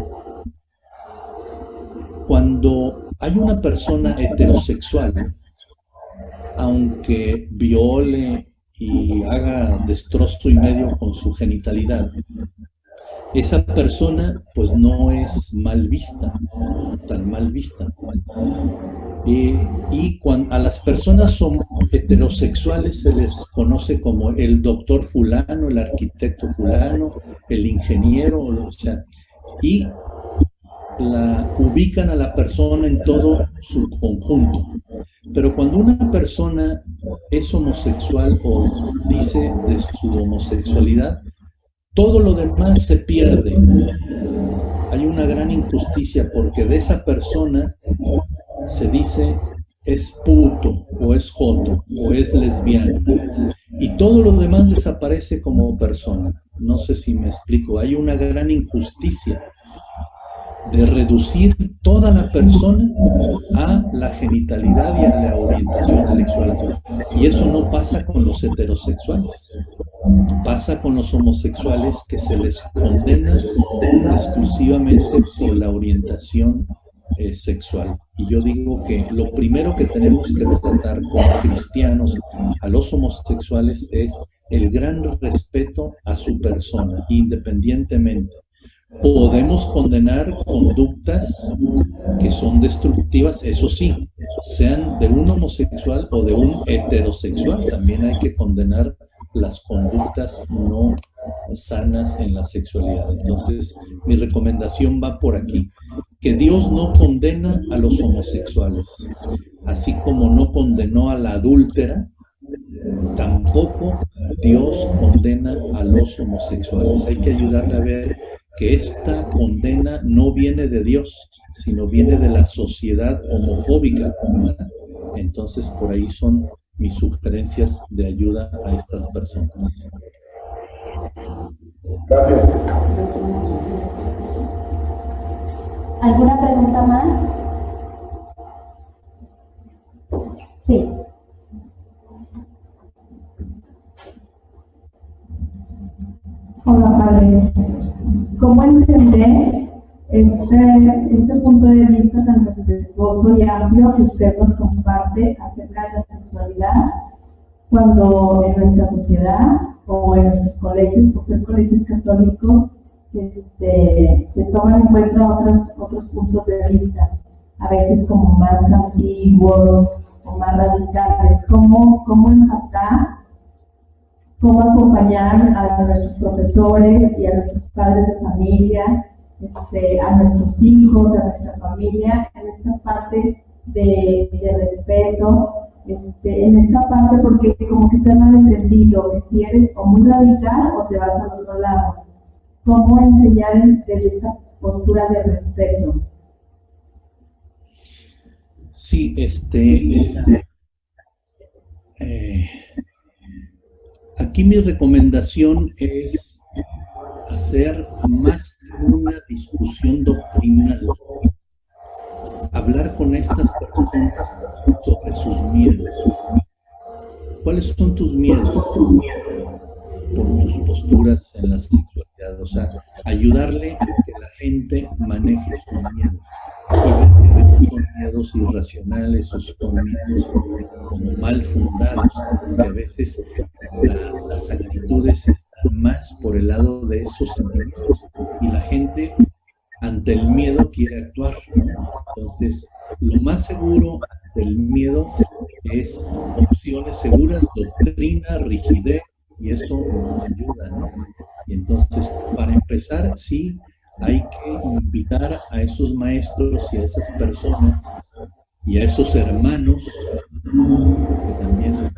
cuando hay una persona heterosexual, aunque viole y haga destrozo y medio con su genitalidad, esa persona pues no es mal vista, tan mal vista. y cuando a las personas son heterosexuales se les conoce como el doctor fulano, el arquitecto fulano, el ingeniero, o sea, y la ubican a la persona en todo su conjunto. Pero cuando una persona es homosexual o dice de su homosexualidad, todo lo demás se pierde. Hay una gran injusticia porque de esa persona se dice es puto o es joto o es lesbiana y todo lo demás desaparece como persona. No sé si me explico, hay una gran injusticia de reducir toda la persona a la genitalidad y a la orientación sexual. Y eso no pasa con los heterosexuales. Pasa con los homosexuales que se les condena exclusivamente por la orientación eh, sexual. Y yo digo que lo primero que tenemos que tratar como cristianos a los homosexuales es el gran respeto a su persona, independientemente Podemos condenar conductas que son destructivas, eso sí, sean de un homosexual o de un heterosexual. También hay que condenar las conductas no sanas en la sexualidad. Entonces, mi recomendación va por aquí. Que Dios no condena a los homosexuales, así como no condenó a la adúltera, tampoco Dios condena a los homosexuales. Hay que ayudarle a ver que esta condena no viene de Dios, sino viene de la sociedad homofóbica. Entonces, por ahí son mis sugerencias de ayuda a estas personas. Gracias. ¿Alguna pregunta más? Sí. Hola, padre cómo entender este, este punto de vista tan respetuoso y amplio que usted nos comparte acerca de la sexualidad cuando en nuestra sociedad o en nuestros colegios, por ser colegios católicos, este, se toman en cuenta otros, otros puntos de vista, a veces como más antiguos o más radicales. ¿Cómo, cómo empatar cómo acompañar a nuestros profesores y a nuestros padres de familia, este, a nuestros hijos, a nuestra familia, en esta parte de, respeto, este, en esta parte porque como que está mal entendido, que si eres o muy radical o te vas al otro lado. ¿Cómo enseñar desde esta postura de respeto? Sí, este, este eh, Aquí mi recomendación es hacer más una discusión doctrinal. estas personas sobre sus miedos. ¿Cuáles son tus miedos? Por tus posturas en la sexualidad. O sea, ayudarle a que la gente maneje sus miedos. Son miedos irracionales o son miedos como mal fundados, que a veces las actitudes están más por el lado de esos sentimientos y la gente ante el miedo quiere actuar. Entonces, lo más seguro del miedo es opciones seguras, doctrina, rigidez, y eso ayuda, ¿no? Y entonces, para empezar, sí, hay que invitar a esos maestros y a esas personas y a esos hermanos, que también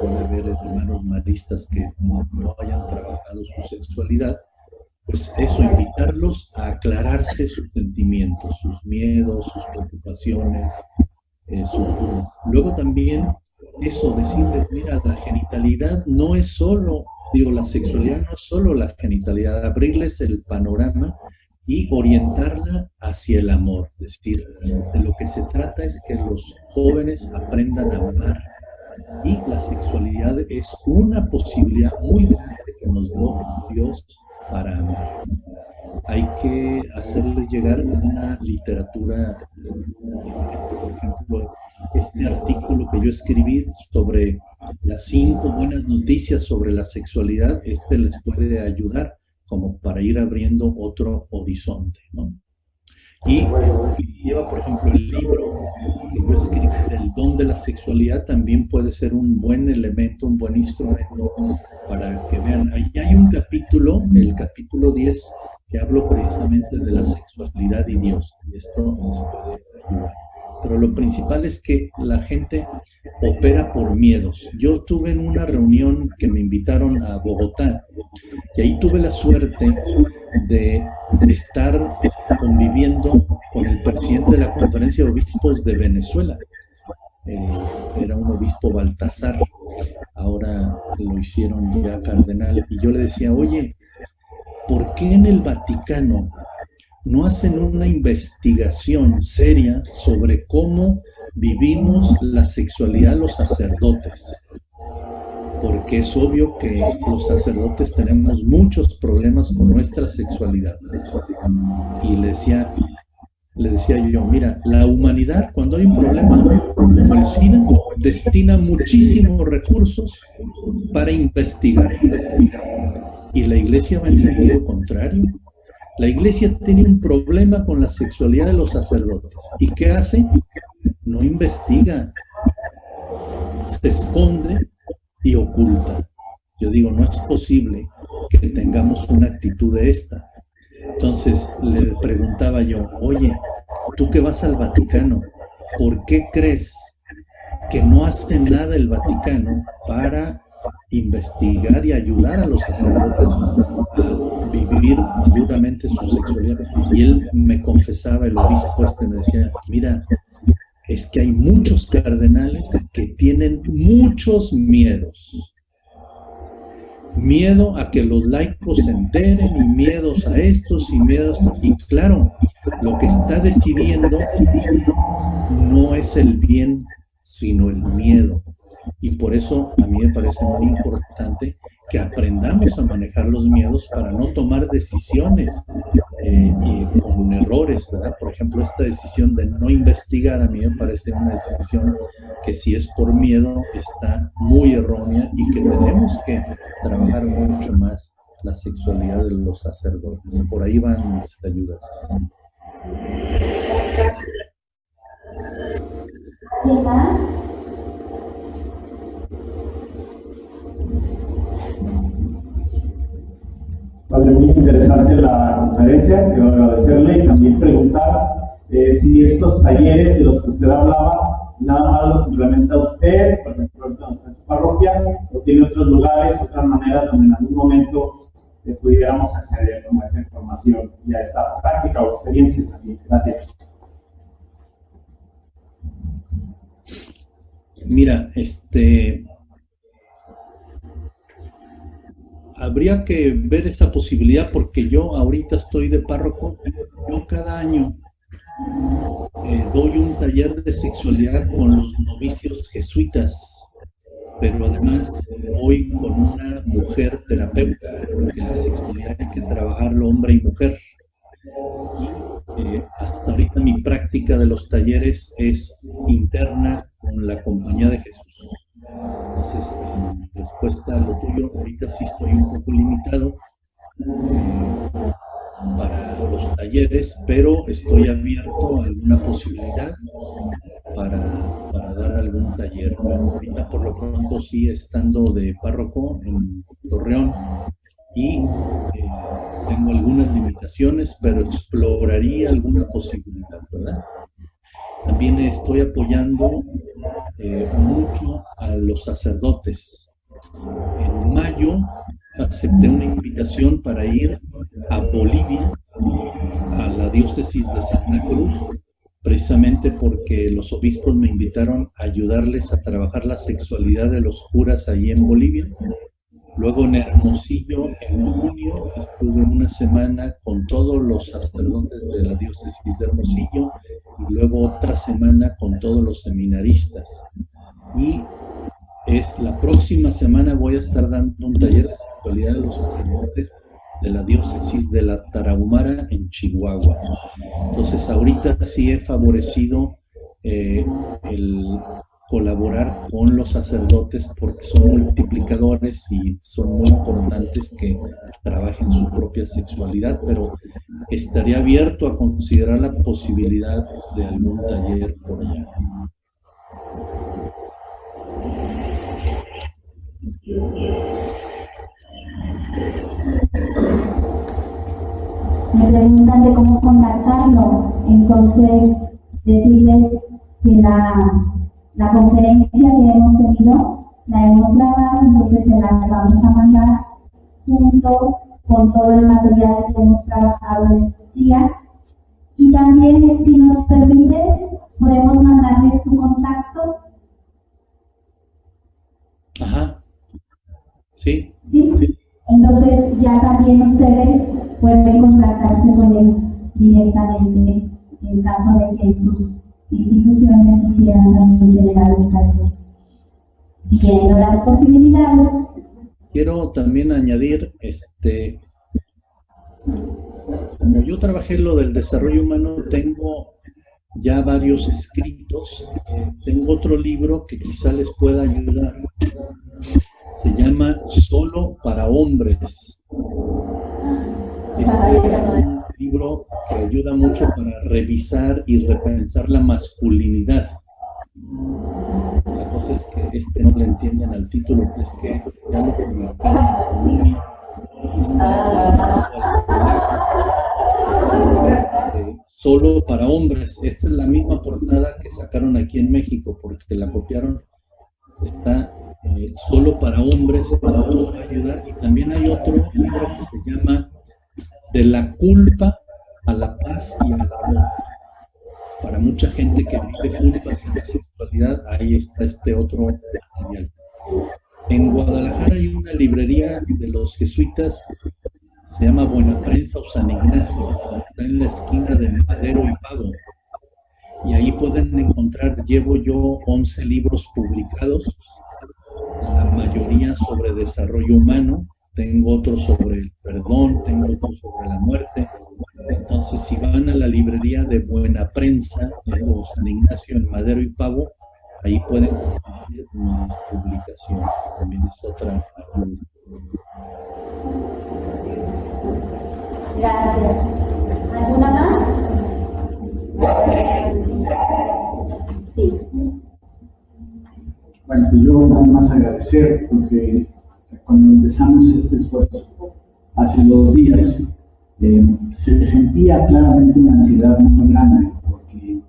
puede haber hermanos maristas que no, no hayan trabajado su sexualidad, pues eso, invitarlos a aclararse sus sentimientos, sus miedos, sus preocupaciones, eh, sus dudas. Luego también eso, decirles, mira, la genitalidad no es solo, digo, la sexualidad no es solo la genitalidad, abrirles el panorama y orientarla hacia el amor. Es decir, de lo que se trata es que los jóvenes aprendan a amar. Y la sexualidad es una posibilidad muy grande que nos dio Dios para amar. Hay que hacerles llegar una literatura, por ejemplo, este artículo que yo escribí sobre las cinco buenas noticias sobre la sexualidad, este les puede ayudar como para ir abriendo otro horizonte, ¿no? Y, lleva, por ejemplo, el libro que yo escribí, El don de la sexualidad, también puede ser un buen elemento, un buen instrumento para que vean. Ahí hay un capítulo, el capítulo 10, que hablo precisamente de la sexualidad y Dios. Y esto les puede ayudar. Pero lo principal es que la gente opera por miedos. Yo tuve en una reunión que me invitaron a Bogotá y ahí tuve la suerte de estar conviviendo con el presidente de la Conferencia de Obispos de Venezuela. Eh, era un obispo Baltasar, ahora lo hicieron ya cardenal, y yo le decía, oye, ¿por qué en el Vaticano no hacen una investigación seria sobre cómo vivimos la sexualidad los sacerdotes? porque es obvio que los sacerdotes tenemos muchos problemas con nuestra sexualidad. Y le decía, le decía yo, mira, la humanidad cuando hay un problema como el destina muchísimos recursos para investigar. Y la iglesia va en sentido contrario. La iglesia tiene un problema con la sexualidad de los sacerdotes. ¿Y qué hace? No investiga. Se esconde y oculta. Yo digo, no es posible que tengamos una actitud de esta. Entonces le preguntaba yo, oye, tú que vas al Vaticano, ¿por qué crees que no hace nada el Vaticano para investigar y ayudar a los sacerdotes vivir maduramente su sexualidad? Y él me confesaba, el obispo este me decía, mira, es que hay muchos cardenales que tienen muchos miedos. Miedo a que los laicos se enteren y miedos a estos y miedos Y claro, lo que está decidiendo no es el bien, sino el miedo. Y por eso a mí me parece muy importante que aprendamos a manejar los miedos para no tomar decisiones eh, con errores, ¿verdad? Por ejemplo, esta decisión de no investigar a mí me parece una decisión que si es por miedo está muy errónea y que tenemos que trabajar mucho más la sexualidad de los sacerdotes. Por ahí van mis ayudas. Vale, muy interesante la conferencia, quiero agradecerle y también preguntar eh, si estos talleres de los que usted hablaba, nada más los implementa usted, por ejemplo, en su parroquia, o tiene otros lugares, otras maneras donde en algún momento eh, pudiéramos acceder a esta información y a esta práctica o experiencia también. Gracias. Mira, este, habría que ver esa posibilidad porque yo ahorita estoy de párroco, yo cada año eh, doy un taller de sexualidad con los novicios jesuitas, pero además voy con una mujer terapeuta, porque la sexualidad hay que trabajarlo hombre y mujer. Eh, hasta ahorita mi práctica de los talleres es interna con la compañía de Jesús. Entonces, en respuesta a lo tuyo, ahorita sí estoy un poco limitado eh, para los talleres, pero estoy abierto a alguna posibilidad para, dar algún taller. ahorita por lo pronto sí estando de párroco en Torreón y eh, tengo algunas limitaciones, pero exploraría alguna posibilidad, ¿verdad? También estoy apoyando eh, mucho a los sacerdotes. En mayo acepté una invitación para ir a Bolivia, a la diócesis de Santa Cruz, precisamente porque los obispos me invitaron a ayudarles a trabajar la sexualidad de los curas allí en Bolivia. Luego en Hermosillo, en junio, estuve una semana con todos los sacerdotes de la diócesis de Hermosillo y luego otra semana con todos los seminaristas. Y es la próxima semana voy a estar dando un taller de sexualidad de los sacerdotes de la diócesis de la Tarahumara en Chihuahua. Entonces ahorita sí he favorecido eh, el colaborar con los sacerdotes porque son multiplicadores y son muy importantes que trabajen su propia sexualidad, pero estaría abierto a considerar la posibilidad de algún taller por allá. Me preguntan de cómo contactarlo, entonces decirles que la, la conferencia que hemos tenido la hemos grabado, entonces se las vamos a mandar junto con todo el material que hemos trabajado en estos días. Y también, si nos permites, podemos mandarles tu contacto. Ajá. Sí. Sí. Entonces ya también ustedes pueden contactarse con él directamente en caso de que sus instituciones quisieran también generar un taller. Viendo las posibilidades. Quiero también añadir, este, como yo trabajé lo del desarrollo humano, tengo ya varios escritos. Eh, tengo otro libro que quizá les pueda ayudar se llama Solo para Hombres. Es un libro que ayuda mucho para revisar y repensar la masculinidad. La cosa es que este no le entienden al título, es que ya lo solo para hombres. Esta es la misma portada que sacaron aquí en México porque la copiaron. Está eh, solo para hombres, para ayudar. Y también hay otro libro que se llama De la culpa a la paz y al amor. Para mucha gente que vive culpas en la sexualidad, ahí está este otro material. En Guadalajara hay una librería de los jesuitas, se llama Buena Prensa o San Ignacio, está en la esquina de Madero y Pago. Y ahí pueden encontrar, llevo yo 11 libros publicados la mayoría sobre desarrollo humano, tengo otro sobre el perdón, tengo otro sobre la muerte. Entonces, si van a la librería de Buena Prensa, de San Ignacio en Madero y Pavo, ahí pueden conseguir mis publicaciones, también es otra ayuda. Gracias. ¿Alguna más? Sí. Bueno, pues yo nada más agradecer porque cuando empezamos este esfuerzo hace dos días, eh, se sentía claramente una ansiedad muy grande porque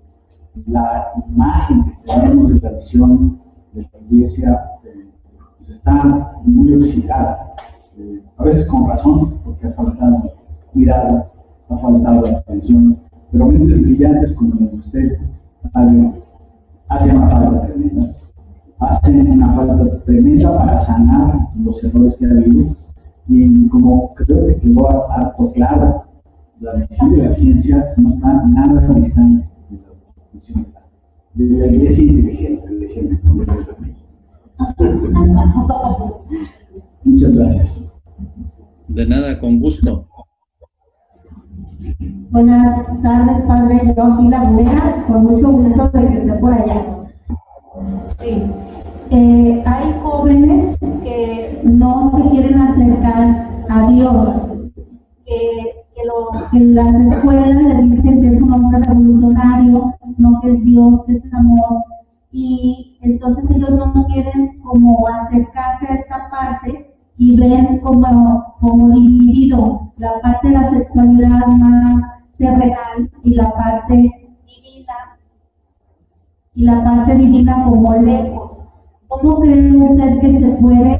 la imagen que tenemos de la visión de la iglesia eh, pues está muy oxidada, eh, a veces con razón, porque ha faltado cuidado, ha faltado atención, pero mentes brillantes como las de usted, hace una falta tremenda hacen una falta tremenda para sanar los errores que ha habido. Y como creo que quedó harto claro, la visión de la ciencia no está nada distante de de la iglesia inteligente. [LAUGHS] Muchas gracias. De nada, con gusto. Buenas tardes, padre Joaquín Laguna, con mucho gusto de que esté por allá. Sí. Eh, hay jóvenes que no se quieren acercar a Dios, que, en las escuelas le dicen que es un hombre revolucionario, no que es Dios, que es amor, y entonces ellos no quieren como acercarse a esta parte y ven como, como dividido la parte de la sexualidad más terrenal y la parte divina y la parte divina como lejos. ¿Cómo cree usted que se puede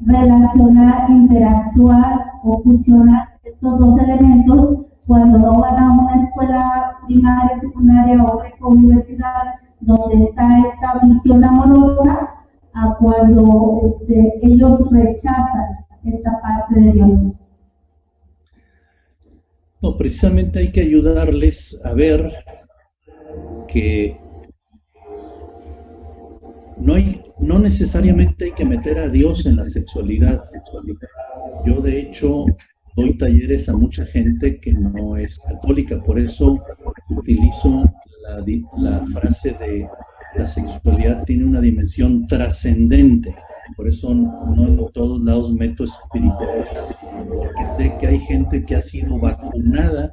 relacionar, interactuar o fusionar estos dos elementos cuando no van a una escuela primaria, secundaria o universidad donde está esta visión amorosa a cuando este, ellos rechazan esta parte de Dios. No, precisamente hay que ayudarles a ver que no, hay, no necesariamente hay que meter a Dios en la sexualidad. Yo de hecho doy talleres a mucha gente que no es católica, por eso utilizo la, frase de la sexualidad tiene una dimensión trascendente. Por eso no en todos lados meto espiritualidad, porque sé que hay gente que ha sido vacunada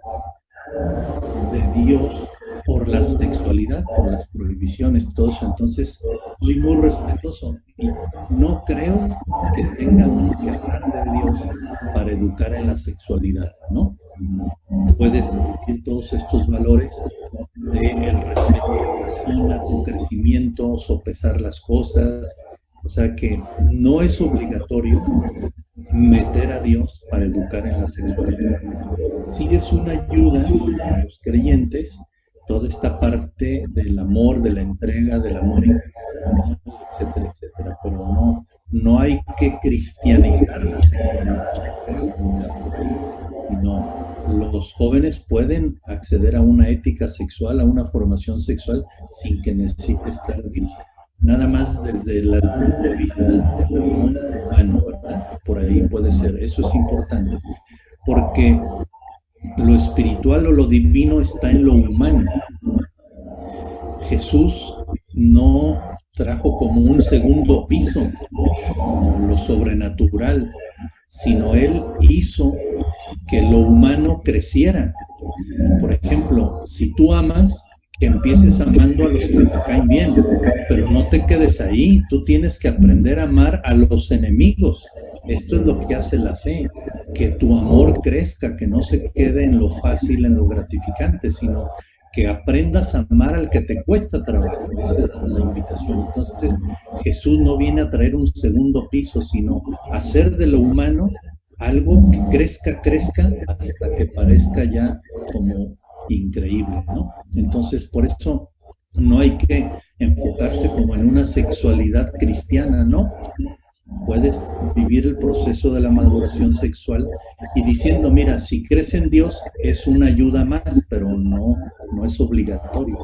de Dios por la sexualidad, por las prohibiciones, todo eso. Entonces, soy muy respetuoso y no creo que tenga un que de Dios para educar en la sexualidad, ¿no? Puedes sentir todos estos valores de el respeto a la persona, tu crecimiento, sopesar las cosas, o sea que no es obligatorio meter a Dios para educar en la sexualidad. Sí es una ayuda a los creyentes toda esta parte del amor, de la entrega, del amor, etcétera, etcétera, pero no, no hay que cristianizar la sexualidad. No, los jóvenes pueden acceder a una ética sexual, a una formación sexual sin que necesite estar. Nada más desde el punto de vista humano, ¿verdad? Por ahí puede ser, eso es importante, porque lo espiritual o lo divino está en lo humano. Jesús no trajo como un segundo piso lo sobrenatural, sino Él hizo que lo humano creciera. Por ejemplo, si tú amas, que empieces amando a los que te caen bien, pero no te quedes ahí, tú tienes que aprender a amar a los enemigos. Esto es lo que hace la fe, que tu amor crezca, que no se quede en lo fácil, en lo gratificante, sino que aprendas a amar al que te cuesta trabajo. Esa es la invitación. Entonces, Jesús no viene a traer un segundo piso, sino hacer de lo humano algo que crezca, crezca, hasta que parezca ya como increíble, ¿no? Entonces, por eso no hay que enfocarse como en una sexualidad cristiana, ¿no? Puedes vivir el proceso de la maduración sexual y diciendo, mira, si crees en Dios es una ayuda más, pero no, no es obligatorio,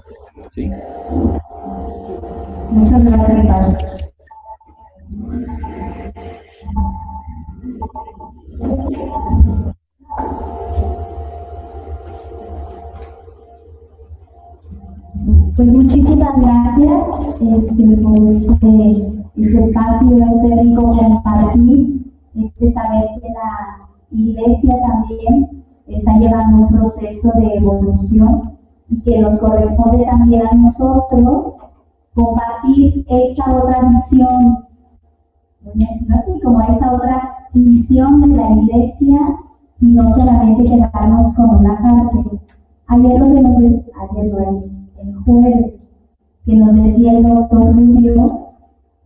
¿sí? Muchas gracias, Pues muchísimas gracias este, este espacio, este rico compartir, este saber que la iglesia también está llevando un proceso de evolución y que nos corresponde también a nosotros compartir esta otra visión, así como esa otra visión de la iglesia y no solamente quedarnos con una parte. Ayer lo que nos es, ayer el jueves, que nos decía el doctor Rubio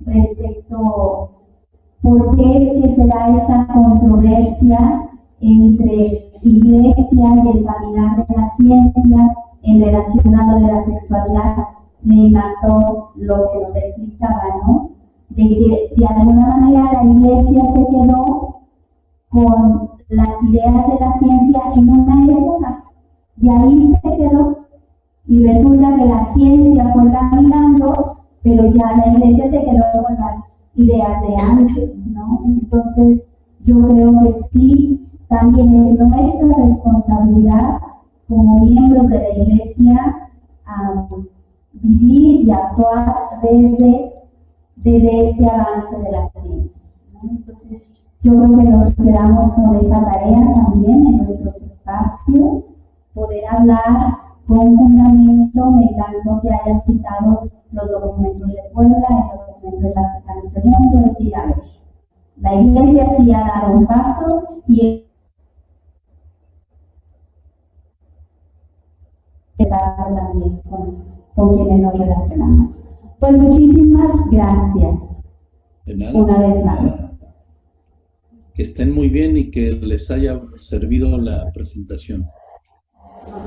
respecto por qué es que se da esa controversia entre iglesia y el caminar de la ciencia en relación a lo de la sexualidad. Me encantó lo que nos explicaba, ¿no? De que de alguna manera la iglesia se quedó con las ideas de la ciencia en una época y ahí se quedó y resulta que la ciencia fue caminando, pero ya la iglesia se quedó con las ideas de antes, ¿no? Entonces, yo creo que sí, también es nuestra responsabilidad como miembros de la iglesia vivir y actuar desde, desde este avance de la ciencia. Entonces, yo creo que nos quedamos con esa tarea también en nuestros espacios, poder hablar con fundamento, me encantó que hayas citado los documentos de Puebla, el documento del Vaticano II, decir, a ver, la Iglesia sí ha dado un paso y está también con, con quienes nos relacionamos. Pues muchísimas gracias. De nada. Una vez más. Que estén muy bien y que les haya servido la presentación. Nos